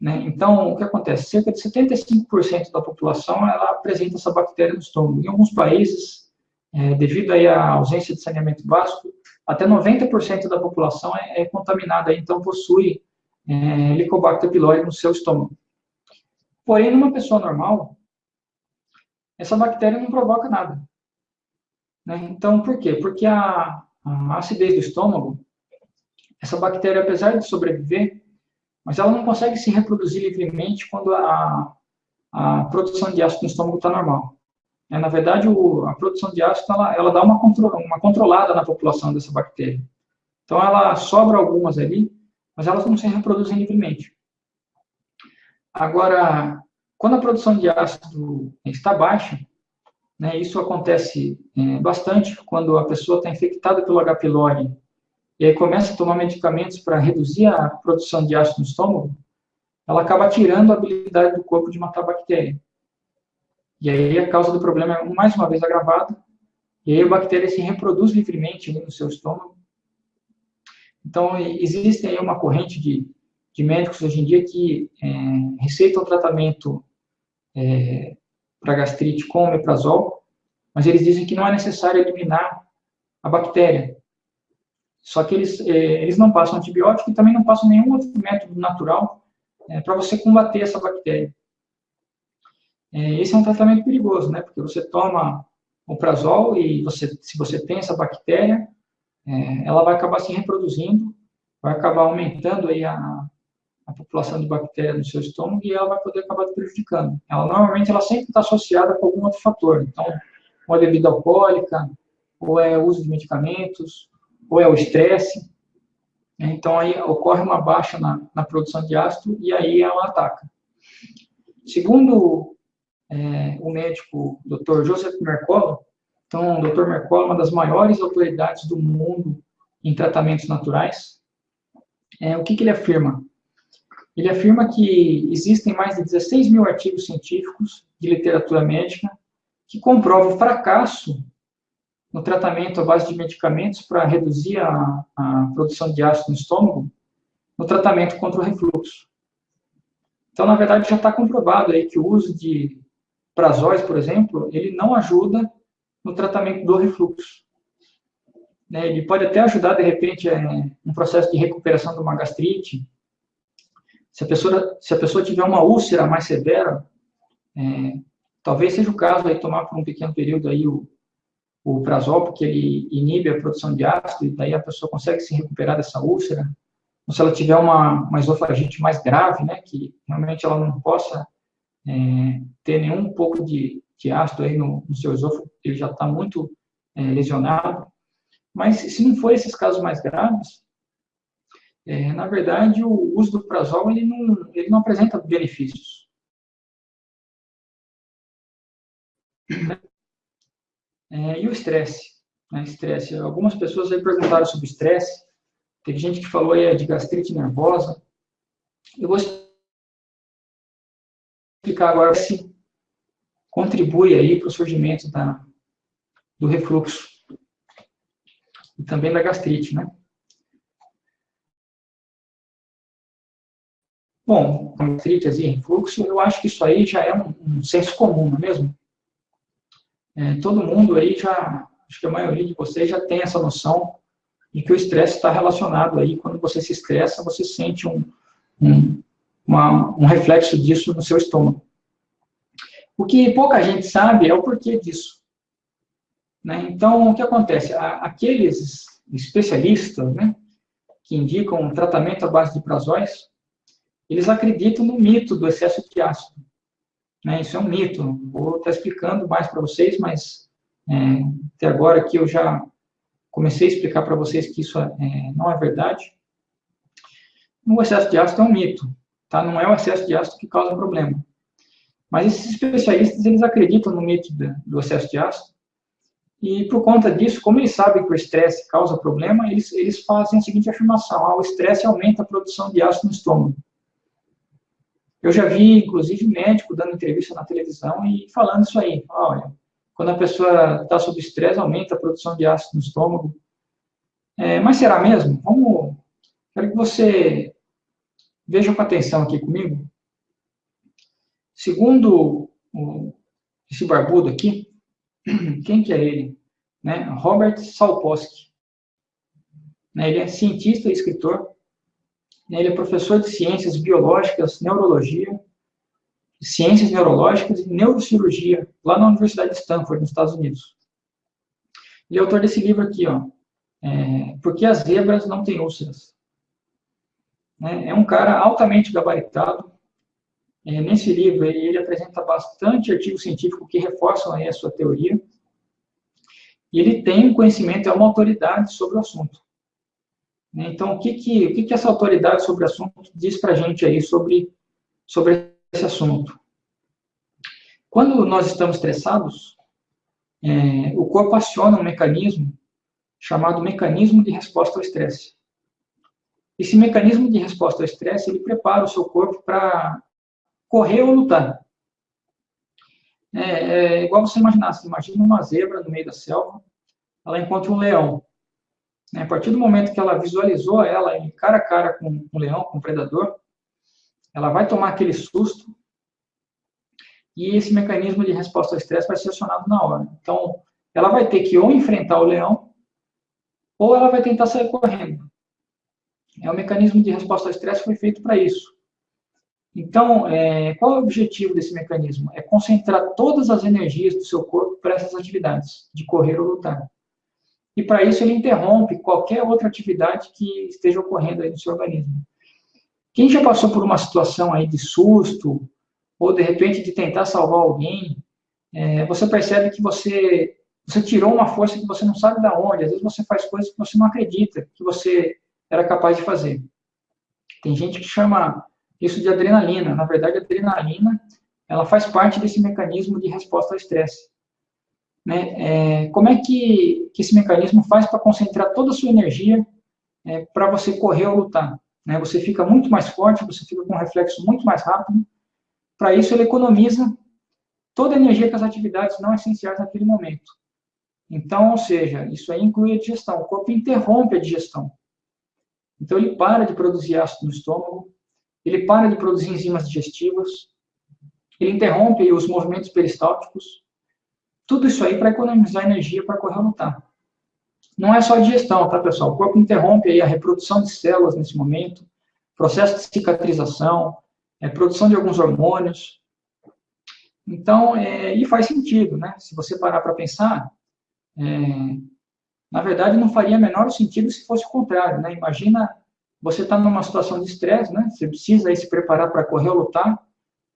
Né? Então, o que acontece? Cerca de 75% da população, ela apresenta essa bactéria no estômago. Em alguns países, é, devido aí à ausência de saneamento básico, até 90% da população é, é contaminada, então possui é, Helicobacter pylori no seu estômago. Porém, numa pessoa normal, essa bactéria não provoca nada. Né? Então, por quê? Porque a, a acidez do estômago, essa bactéria, apesar de sobreviver, mas ela não consegue se reproduzir livremente quando a, a produção de ácido no estômago está normal. É, na verdade, o, a produção de ácido ela, ela dá uma, contro, uma controlada na população dessa bactéria. Então, ela sobra algumas ali, mas elas não se reproduzem livremente. Agora, quando a produção de ácido está baixa, né, isso acontece é, bastante quando a pessoa está infectada pelo H. pylori e aí começa a tomar medicamentos para reduzir a produção de ácido no estômago, ela acaba tirando a habilidade do corpo de matar a bactéria. E aí a causa do problema é mais uma vez agravada, e aí a bactéria se reproduz livremente no seu estômago. Então, existe aí uma corrente de, de médicos hoje em dia que é, receitam tratamento é, para gastrite com omeprazol, mas eles dizem que não é necessário eliminar a bactéria. Só que eles, é, eles não passam antibiótico e também não passam nenhum outro método natural é, para você combater essa bactéria. É, esse é um tratamento perigoso, né? Porque você toma o prazol e você, se você tem essa bactéria, é, ela vai acabar se reproduzindo, vai acabar aumentando aí a, a população de bactérias no seu estômago e ela vai poder acabar prejudicando. Ela normalmente ela sempre está associada com algum outro fator. Então, ou é bebida alcoólica, ou é uso de medicamentos, ou é o estresse. Então, aí ocorre uma baixa na, na produção de ácido e aí ela ataca. Segundo é, o médico Dr. Joseph Mercola. Então, o Dr. Mercola é uma das maiores autoridades do mundo em tratamentos naturais. É, o que, que ele afirma? Ele afirma que existem mais de 16 mil artigos científicos de literatura médica que comprovam o fracasso no tratamento à base de medicamentos para reduzir a, a, produção de ácido no estômago, no tratamento contra o refluxo. Então, na verdade, já está comprovado aí que o uso de prazóis, por exemplo, ele não ajuda no tratamento do refluxo. Né, ele pode até ajudar, de repente, é, um processo de recuperação de uma gastrite. Se a pessoa, se a pessoa tiver uma úlcera mais severa, é, talvez seja o caso aí tomar por um pequeno período aí o, o prazol, porque ele inibe a produção de ácido, e daí a pessoa consegue se recuperar dessa úlcera. Ou se ela tiver uma, uma esofagite mais grave, né, que realmente ela não possa é, ter nenhum pouco de, de ácido aí no, no seu esôfago, ele já está muito é, lesionado. Mas se não for esses casos mais graves, é, na verdade, o uso do prazol ele não, ele não apresenta benefícios. É, e o estresse? Né, estresse. Algumas pessoas aí perguntaram sobre estresse. Teve gente que falou aí de gastrite nervosa. Eu vou explicar agora se contribui aí para o surgimento da, do refluxo e também da gastrite, né? Bom, gastrite e refluxo, eu acho que isso aí já é um, um senso comum, não é mesmo? É, todo mundo aí já, acho que a maioria de vocês já tem essa noção de que o estresse está relacionado aí, quando você se estressa, você sente um, um, uma, um reflexo disso no seu estômago. O que pouca gente sabe é o porquê disso. Né? Então, o que acontece? Aqueles especialistas né, que indicam um tratamento à base de prazóis, eles acreditam no mito do excesso de ácido. Né? Isso é um mito. Vou estar explicando mais para vocês, mas é, até agora que eu já comecei a explicar para vocês que isso é, não é verdade. O excesso de ácido é um mito, tá? Não é o excesso de ácido que causa problema. Mas esses especialistas, eles acreditam no mito do excesso de ácido, e por conta disso, como eles sabem que o estresse causa problema, eles, eles fazem a seguinte afirmação, ah, o estresse aumenta a produção de ácido no estômago. Eu já vi, inclusive, médico dando entrevista na televisão e falando isso aí. Olha, quando a pessoa está sob estresse, aumenta a produção de ácido no estômago. É, mas será mesmo? Vamos, quero que você veja com atenção aqui comigo. Segundo o, esse barbudo aqui, quem que é ele? Né? Robert Salposki. Né? Ele é cientista e escritor, ele é professor de ciências biológicas, neurologia, ciências neurológicas e neurocirurgia, lá na Universidade de Stanford, nos Estados Unidos. Ele é autor desse livro aqui, ó, é, Por que as zebras não têm úlceras? Né, é um cara altamente gabaritado. É, nesse livro, ele, ele, apresenta bastante artigo científico que reforçam aí a sua teoria. E ele tem um conhecimento, é uma autoridade sobre o assunto. Né? Então, o que, que, o que, que essa autoridade sobre o assunto diz para a gente aí sobre, sobre esse assunto? Quando nós estamos estressados, é, o corpo aciona um mecanismo chamado mecanismo de resposta ao estresse. Esse mecanismo de resposta ao estresse, ele prepara o seu corpo para correr ou lutar. É, é, igual você imaginasse, imagina uma zebra no meio da selva, ela encontra um leão. Né? A partir do momento que ela visualizou ela cara a cara com um leão, com um predador, ela vai tomar aquele susto e esse mecanismo de resposta ao estresse vai ser acionado na hora. Então, ela vai ter que ou enfrentar o leão ou ela vai tentar sair correndo. É o mecanismo de resposta ao estresse foi feito para isso. Então, é, qual é o objetivo desse mecanismo? É concentrar todas as energias do seu corpo para essas atividades, de correr ou lutar e para isso ele interrompe qualquer outra atividade que esteja ocorrendo aí no seu organismo. Quem já passou por uma situação aí de susto, ou de repente de tentar salvar alguém, é, você percebe que você, você tirou uma força que você não sabe de onde, às vezes você faz coisas que você não acredita que você era capaz de fazer. Tem gente que chama isso de adrenalina, na verdade a adrenalina ela faz parte desse mecanismo de resposta ao estresse. Né? É, como é que, que esse mecanismo faz para concentrar toda a sua energia é, para você correr ou lutar? Né? Você fica muito mais forte, você fica com um reflexo muito mais rápido. Para isso, ele economiza toda a energia que as atividades não essenciais naquele momento. Então, ou seja, isso aí inclui a digestão. O corpo interrompe a digestão. Então, ele para de produzir ácido no estômago, ele para de produzir enzimas digestivas, ele interrompe os movimentos peristálticos, tudo isso aí para economizar energia para correr ou lutar. Não é só a digestão, tá, pessoal? O corpo interrompe aí a reprodução de células nesse momento, processo de cicatrização, é, produção de alguns hormônios. Então, é, e faz sentido, né? Se você parar para pensar, é, na verdade, não faria menor sentido se fosse o contrário, né? Imagina você está numa situação de estresse, né? Você precisa aí se preparar para correr ou lutar,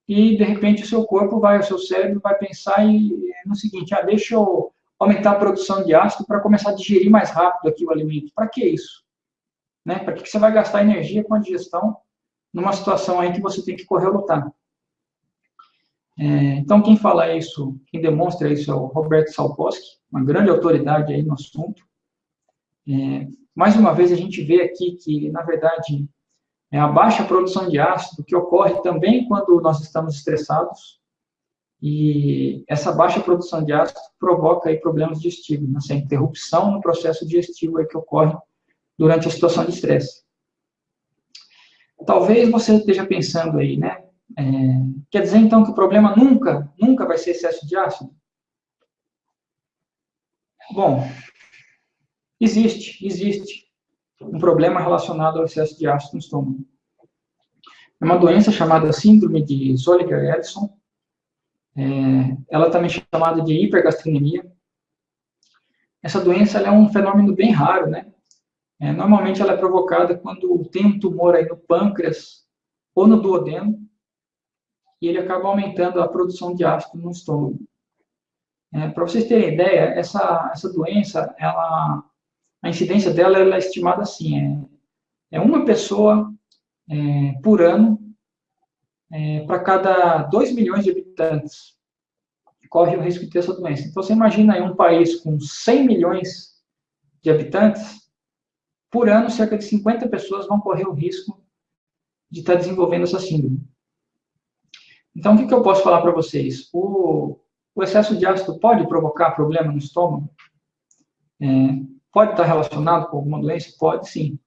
e de repente o seu corpo vai, o seu cérebro vai pensar e, no seguinte, ah, deixa eu aumentar a produção de ácido para começar a digerir mais rápido aqui o alimento. Para que isso? Né? Para que você vai gastar energia com a digestão numa situação aí que você tem que correr lutar? É, então, quem fala isso, quem demonstra isso é o Roberto Salposki, uma grande autoridade aí no assunto. É, mais uma vez, a gente vê aqui que, na verdade, é a baixa produção de ácido, que ocorre também quando nós estamos estressados, e essa baixa produção de ácido provoca aí problemas digestivos, né? essa interrupção no processo digestivo aí que ocorre durante a situação de estresse. Talvez você esteja pensando aí, né? É, quer dizer então que o problema nunca, nunca vai ser excesso de ácido? Bom, existe, existe um problema relacionado ao excesso de ácido no estômago. É uma doença chamada síndrome de Zolliger-Ellison. É, ela também é chamada de hipergastrenemia. Essa doença é um fenômeno bem raro, né? É, normalmente ela é provocada quando tem um tumor aí no pâncreas ou no duodeno e ele acaba aumentando a produção de ácido no estômago. É, Para vocês terem ideia, essa, essa doença, ela, a incidência dela é estimada assim, é, é uma pessoa é, por ano é, para cada 2 milhões de habitantes corre o risco de ter essa doença. Então, você imagina aí um país com 100 milhões de habitantes, por ano, cerca de 50 pessoas vão correr o risco de estar desenvolvendo essa síndrome. Então, o que, que eu posso falar para vocês? O, o, excesso de ácido pode provocar problema no estômago? É, pode estar relacionado com alguma doença? Pode sim.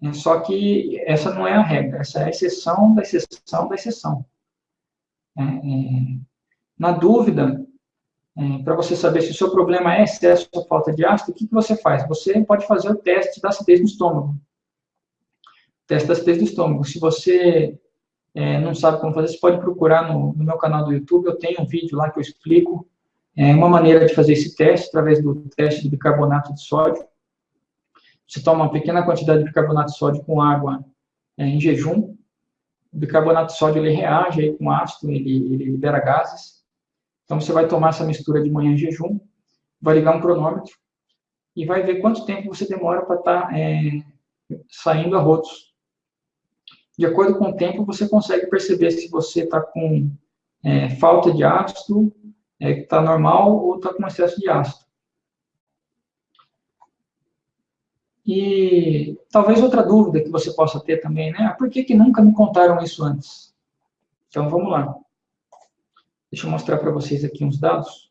É, só que essa não é a regra, essa é a exceção da exceção da exceção. É, é na dúvida, é, para você saber se o seu problema é excesso ou falta de ácido, o que, que você faz? Você pode fazer o teste da acidez no estômago. Teste da acidez do estômago. Se você é, não sabe como fazer, você pode procurar no, no, meu canal do YouTube, eu tenho um vídeo lá que eu explico é, uma maneira de fazer esse teste, através do teste de bicarbonato de sódio. Você toma uma pequena quantidade de bicarbonato de sódio com água é, em jejum. O bicarbonato de sódio ele reage aí com ácido, ele, ele libera gases. Então você vai tomar essa mistura de manhã em jejum, vai ligar um cronômetro e vai ver quanto tempo você demora para estar tá, é, saindo a rotos de acordo com o tempo, você consegue perceber se você está com é, falta de ácido, é, está normal ou está com excesso de ácido. E talvez outra dúvida que você possa ter também, né? Ah, por que, que nunca me contaram isso antes? Então, vamos lá. Deixa eu mostrar para vocês aqui uns dados.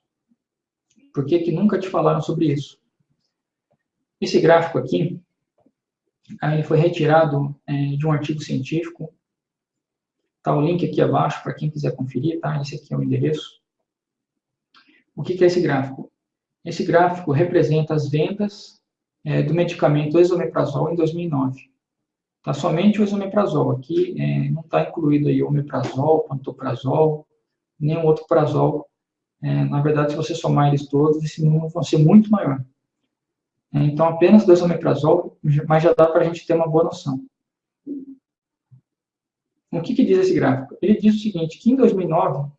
Por que, que nunca te falaram sobre isso? Esse gráfico aqui, Aí foi retirado é, de um artigo científico. Tá o link aqui abaixo para quem quiser conferir, tá? Esse aqui é o endereço. O que, que é esse gráfico? Esse gráfico representa as vendas é, do medicamento esomeprazol em 2009. Tá somente o esomeprazol. Aqui é, não está incluído aí o omeprazol, pantoprazol, nenhum outro prazol. É, na verdade, se você somar eles todos, esse número vai ser muito maior. Então, apenas dois omeprazol, mas já dá para a gente ter uma boa noção. O que, que diz esse gráfico? Ele diz o seguinte, que em 2009,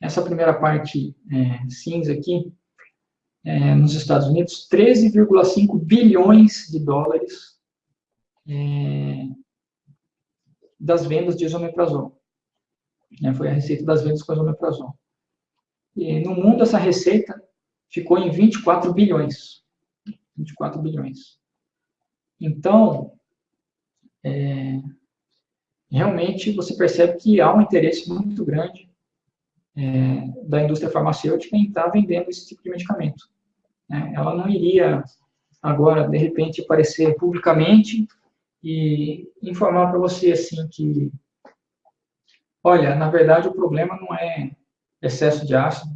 essa primeira parte é, cinza aqui, é, nos Estados Unidos, 13,5 bilhões de dólares é, das vendas de isomeprazol. Né, foi a receita das vendas com esomeprazol. E no mundo, essa receita ficou em 24 bilhões. 24 bilhões. Então, é, realmente você percebe que há um interesse muito grande é, da indústria farmacêutica em estar vendendo esse tipo de medicamento. Né? Ela não iria agora, de repente, aparecer publicamente e informar para você assim que, olha, na verdade o problema não é excesso de ácido,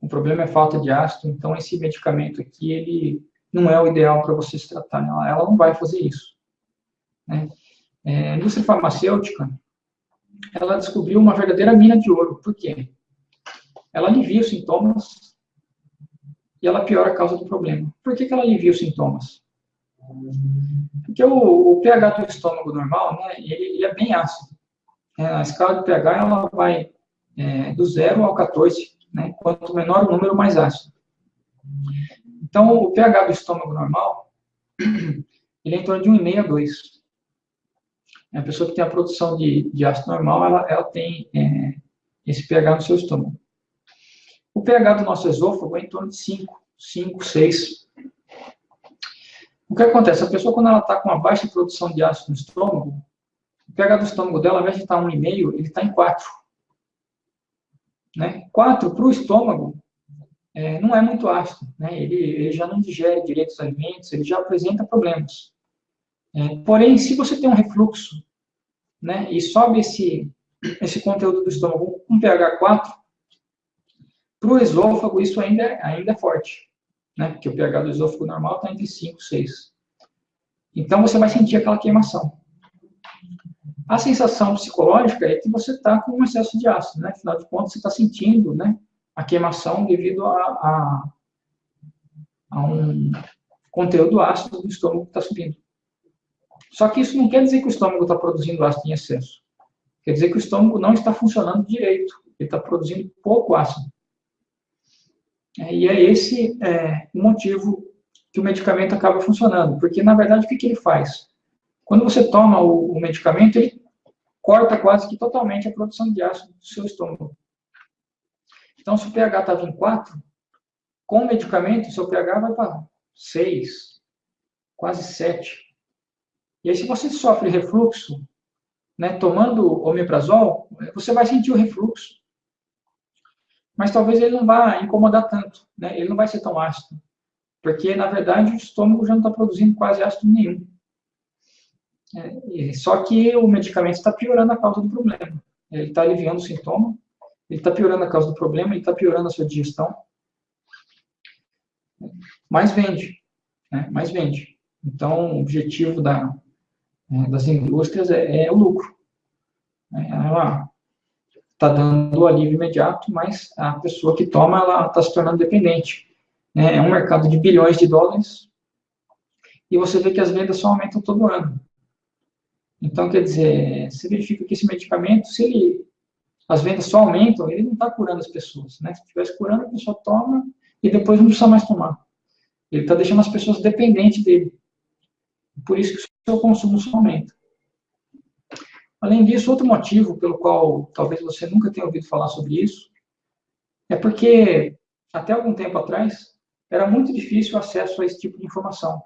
o problema é falta de ácido, então esse medicamento aqui, ele não é o ideal para você se tratar, ela, ela não vai fazer isso. Né? É, a indústria farmacêutica, ela descobriu uma verdadeira mina de ouro, por quê? Ela alivia os sintomas e ela piora a causa do problema. Por que, que ela alivia os sintomas? Porque o, o pH do estômago normal, né, ele, ele é bem ácido. É, a escala de pH, ela vai é, do 0 ao 14, né, quanto menor o número, mais ácido. Então, o pH do estômago normal, ele é em torno de 1,5 a 2. A pessoa que tem a produção de, de ácido normal, ela, ela tem é, esse pH no seu estômago. O pH do nosso esôfago é em torno de 5, 5, 6. O que acontece? A pessoa, quando ela está com uma baixa produção de ácido no estômago, o pH do estômago dela, ao invés de estar 1,5, ele está em 4. Né? 4 para o estômago é, não é muito ácido. Né? Ele, ele, já não digere direito os alimentos, ele já apresenta problemas. É, porém, se você tem um refluxo né, e sobe esse, esse conteúdo do estômago com pH 4, para o esôfago isso ainda, é, ainda é forte né? Porque o pH do esôfago normal está entre 5 e 6. Então, você vai sentir aquela queimação. A sensação psicológica é que você está com um excesso de ácido, né? Afinal de contas, você está sentindo, né? A queimação devido a, a, a um conteúdo ácido do estômago que está subindo. Só que isso não quer dizer que o estômago está produzindo ácido em excesso. Quer dizer que o estômago não está funcionando direito. Ele está produzindo pouco ácido. É, e é esse é, o motivo que o medicamento acaba funcionando, porque na verdade o que, que ele faz? Quando você toma o, o, medicamento, ele corta quase que totalmente a produção de ácido do seu estômago. Então, se o pH estava em 4, com o medicamento, seu pH vai para 6, quase 7. E aí, se você sofre refluxo, né, tomando omeprazol, você vai sentir o refluxo mas talvez ele não vá incomodar tanto, né? ele não vai ser tão ácido, porque, na verdade, o estômago já não está produzindo quase ácido nenhum. É, só que o medicamento está piorando a causa do problema. Ele está aliviando o sintoma, ele está piorando a causa do problema, ele está piorando a sua digestão. Mais vende, né? mais vende. Então, o objetivo da, é, das indústrias é, é o lucro. É, ela está dando alívio imediato, mas a pessoa que toma, ela está se tornando dependente. Né? É um mercado de bilhões de dólares, e você vê que as vendas só aumentam todo ano. Então, quer dizer, você verifica que esse medicamento, se ele, as vendas só aumentam, ele não está curando as pessoas. Né? Se estivesse curando, a pessoa toma e depois não precisa mais tomar. Ele está deixando as pessoas dependentes dele. Por isso que o seu consumo só aumenta. Além disso, outro motivo pelo qual talvez você nunca tenha ouvido falar sobre isso é porque, até algum tempo atrás, era muito difícil o acesso a esse tipo de informação.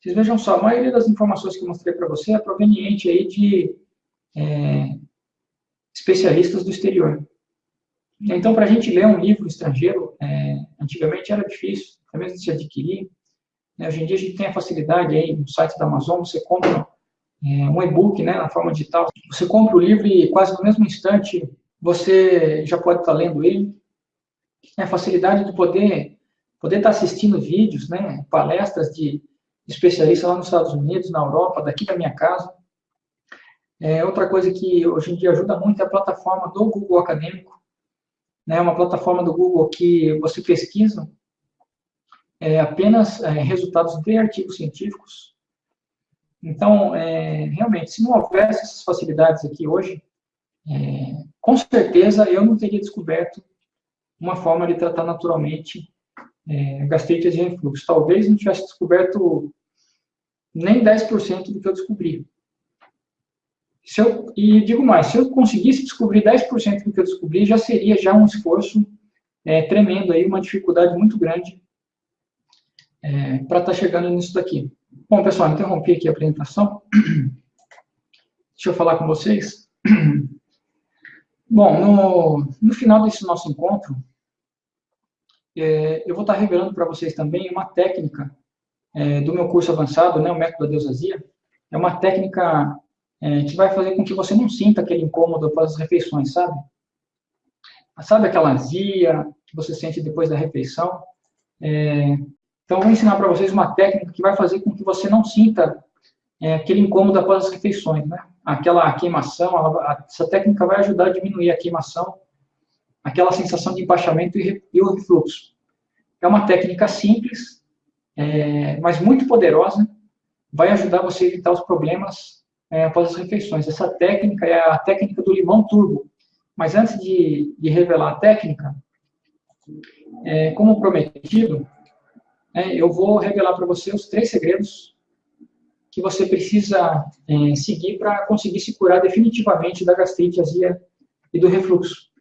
Vocês vejam só, a maioria das informações que eu mostrei para você é proveniente aí de é, especialistas do exterior. Então, para a gente ler um livro estrangeiro, é, antigamente era difícil, até mesmo de se adquirir. Né? Hoje em dia a gente tem a facilidade aí no site da Amazon, você compra um e-book, né, na forma digital. Você compra o livro e quase no mesmo instante você já pode estar lendo ele. É a facilidade de poder poder estar assistindo vídeos, né, palestras de especialistas lá nos Estados Unidos, na Europa, daqui da minha casa. É, outra coisa que hoje em dia ajuda muito é a plataforma do Google Acadêmico. É né, uma plataforma do Google que você pesquisa é, apenas é, resultados de artigos científicos então, é, realmente, se não houvesse essas facilidades aqui hoje, é, com certeza eu não teria descoberto uma forma de tratar naturalmente é, gastrite de refluxo. Talvez não tivesse descoberto nem 10% do que eu descobri. se eu, e digo mais, se eu conseguisse descobrir 10% do que eu descobri, já seria já um esforço é, tremendo aí, uma dificuldade muito grande é, para estar tá chegando nisso daqui. Bom, pessoal, interrompi aqui a apresentação. Deixa eu falar com vocês. Bom, no, no final desse nosso encontro, é, eu vou estar revelando para vocês também uma técnica é, do meu curso avançado, né, o método da deusasia. É uma técnica é, que vai fazer com que você não sinta aquele incômodo após as refeições, sabe? Sabe aquela azia que você sente depois da refeição? Então, eu vou ensinar para vocês uma técnica que vai fazer com que você não sinta é, aquele incômodo após as refeições, né? Aquela queimação, ela, essa técnica vai ajudar a diminuir a queimação, aquela sensação de empachamento e, e o refluxo. É uma técnica simples, é, mas muito poderosa, vai ajudar você a evitar os problemas é, após as refeições. Essa técnica é a técnica do limão turbo. Mas antes de, de revelar a técnica, é, como prometido, é, eu vou revelar para você os três segredos que você precisa é, seguir para conseguir se curar definitivamente da gastrite, azia e do refluxo.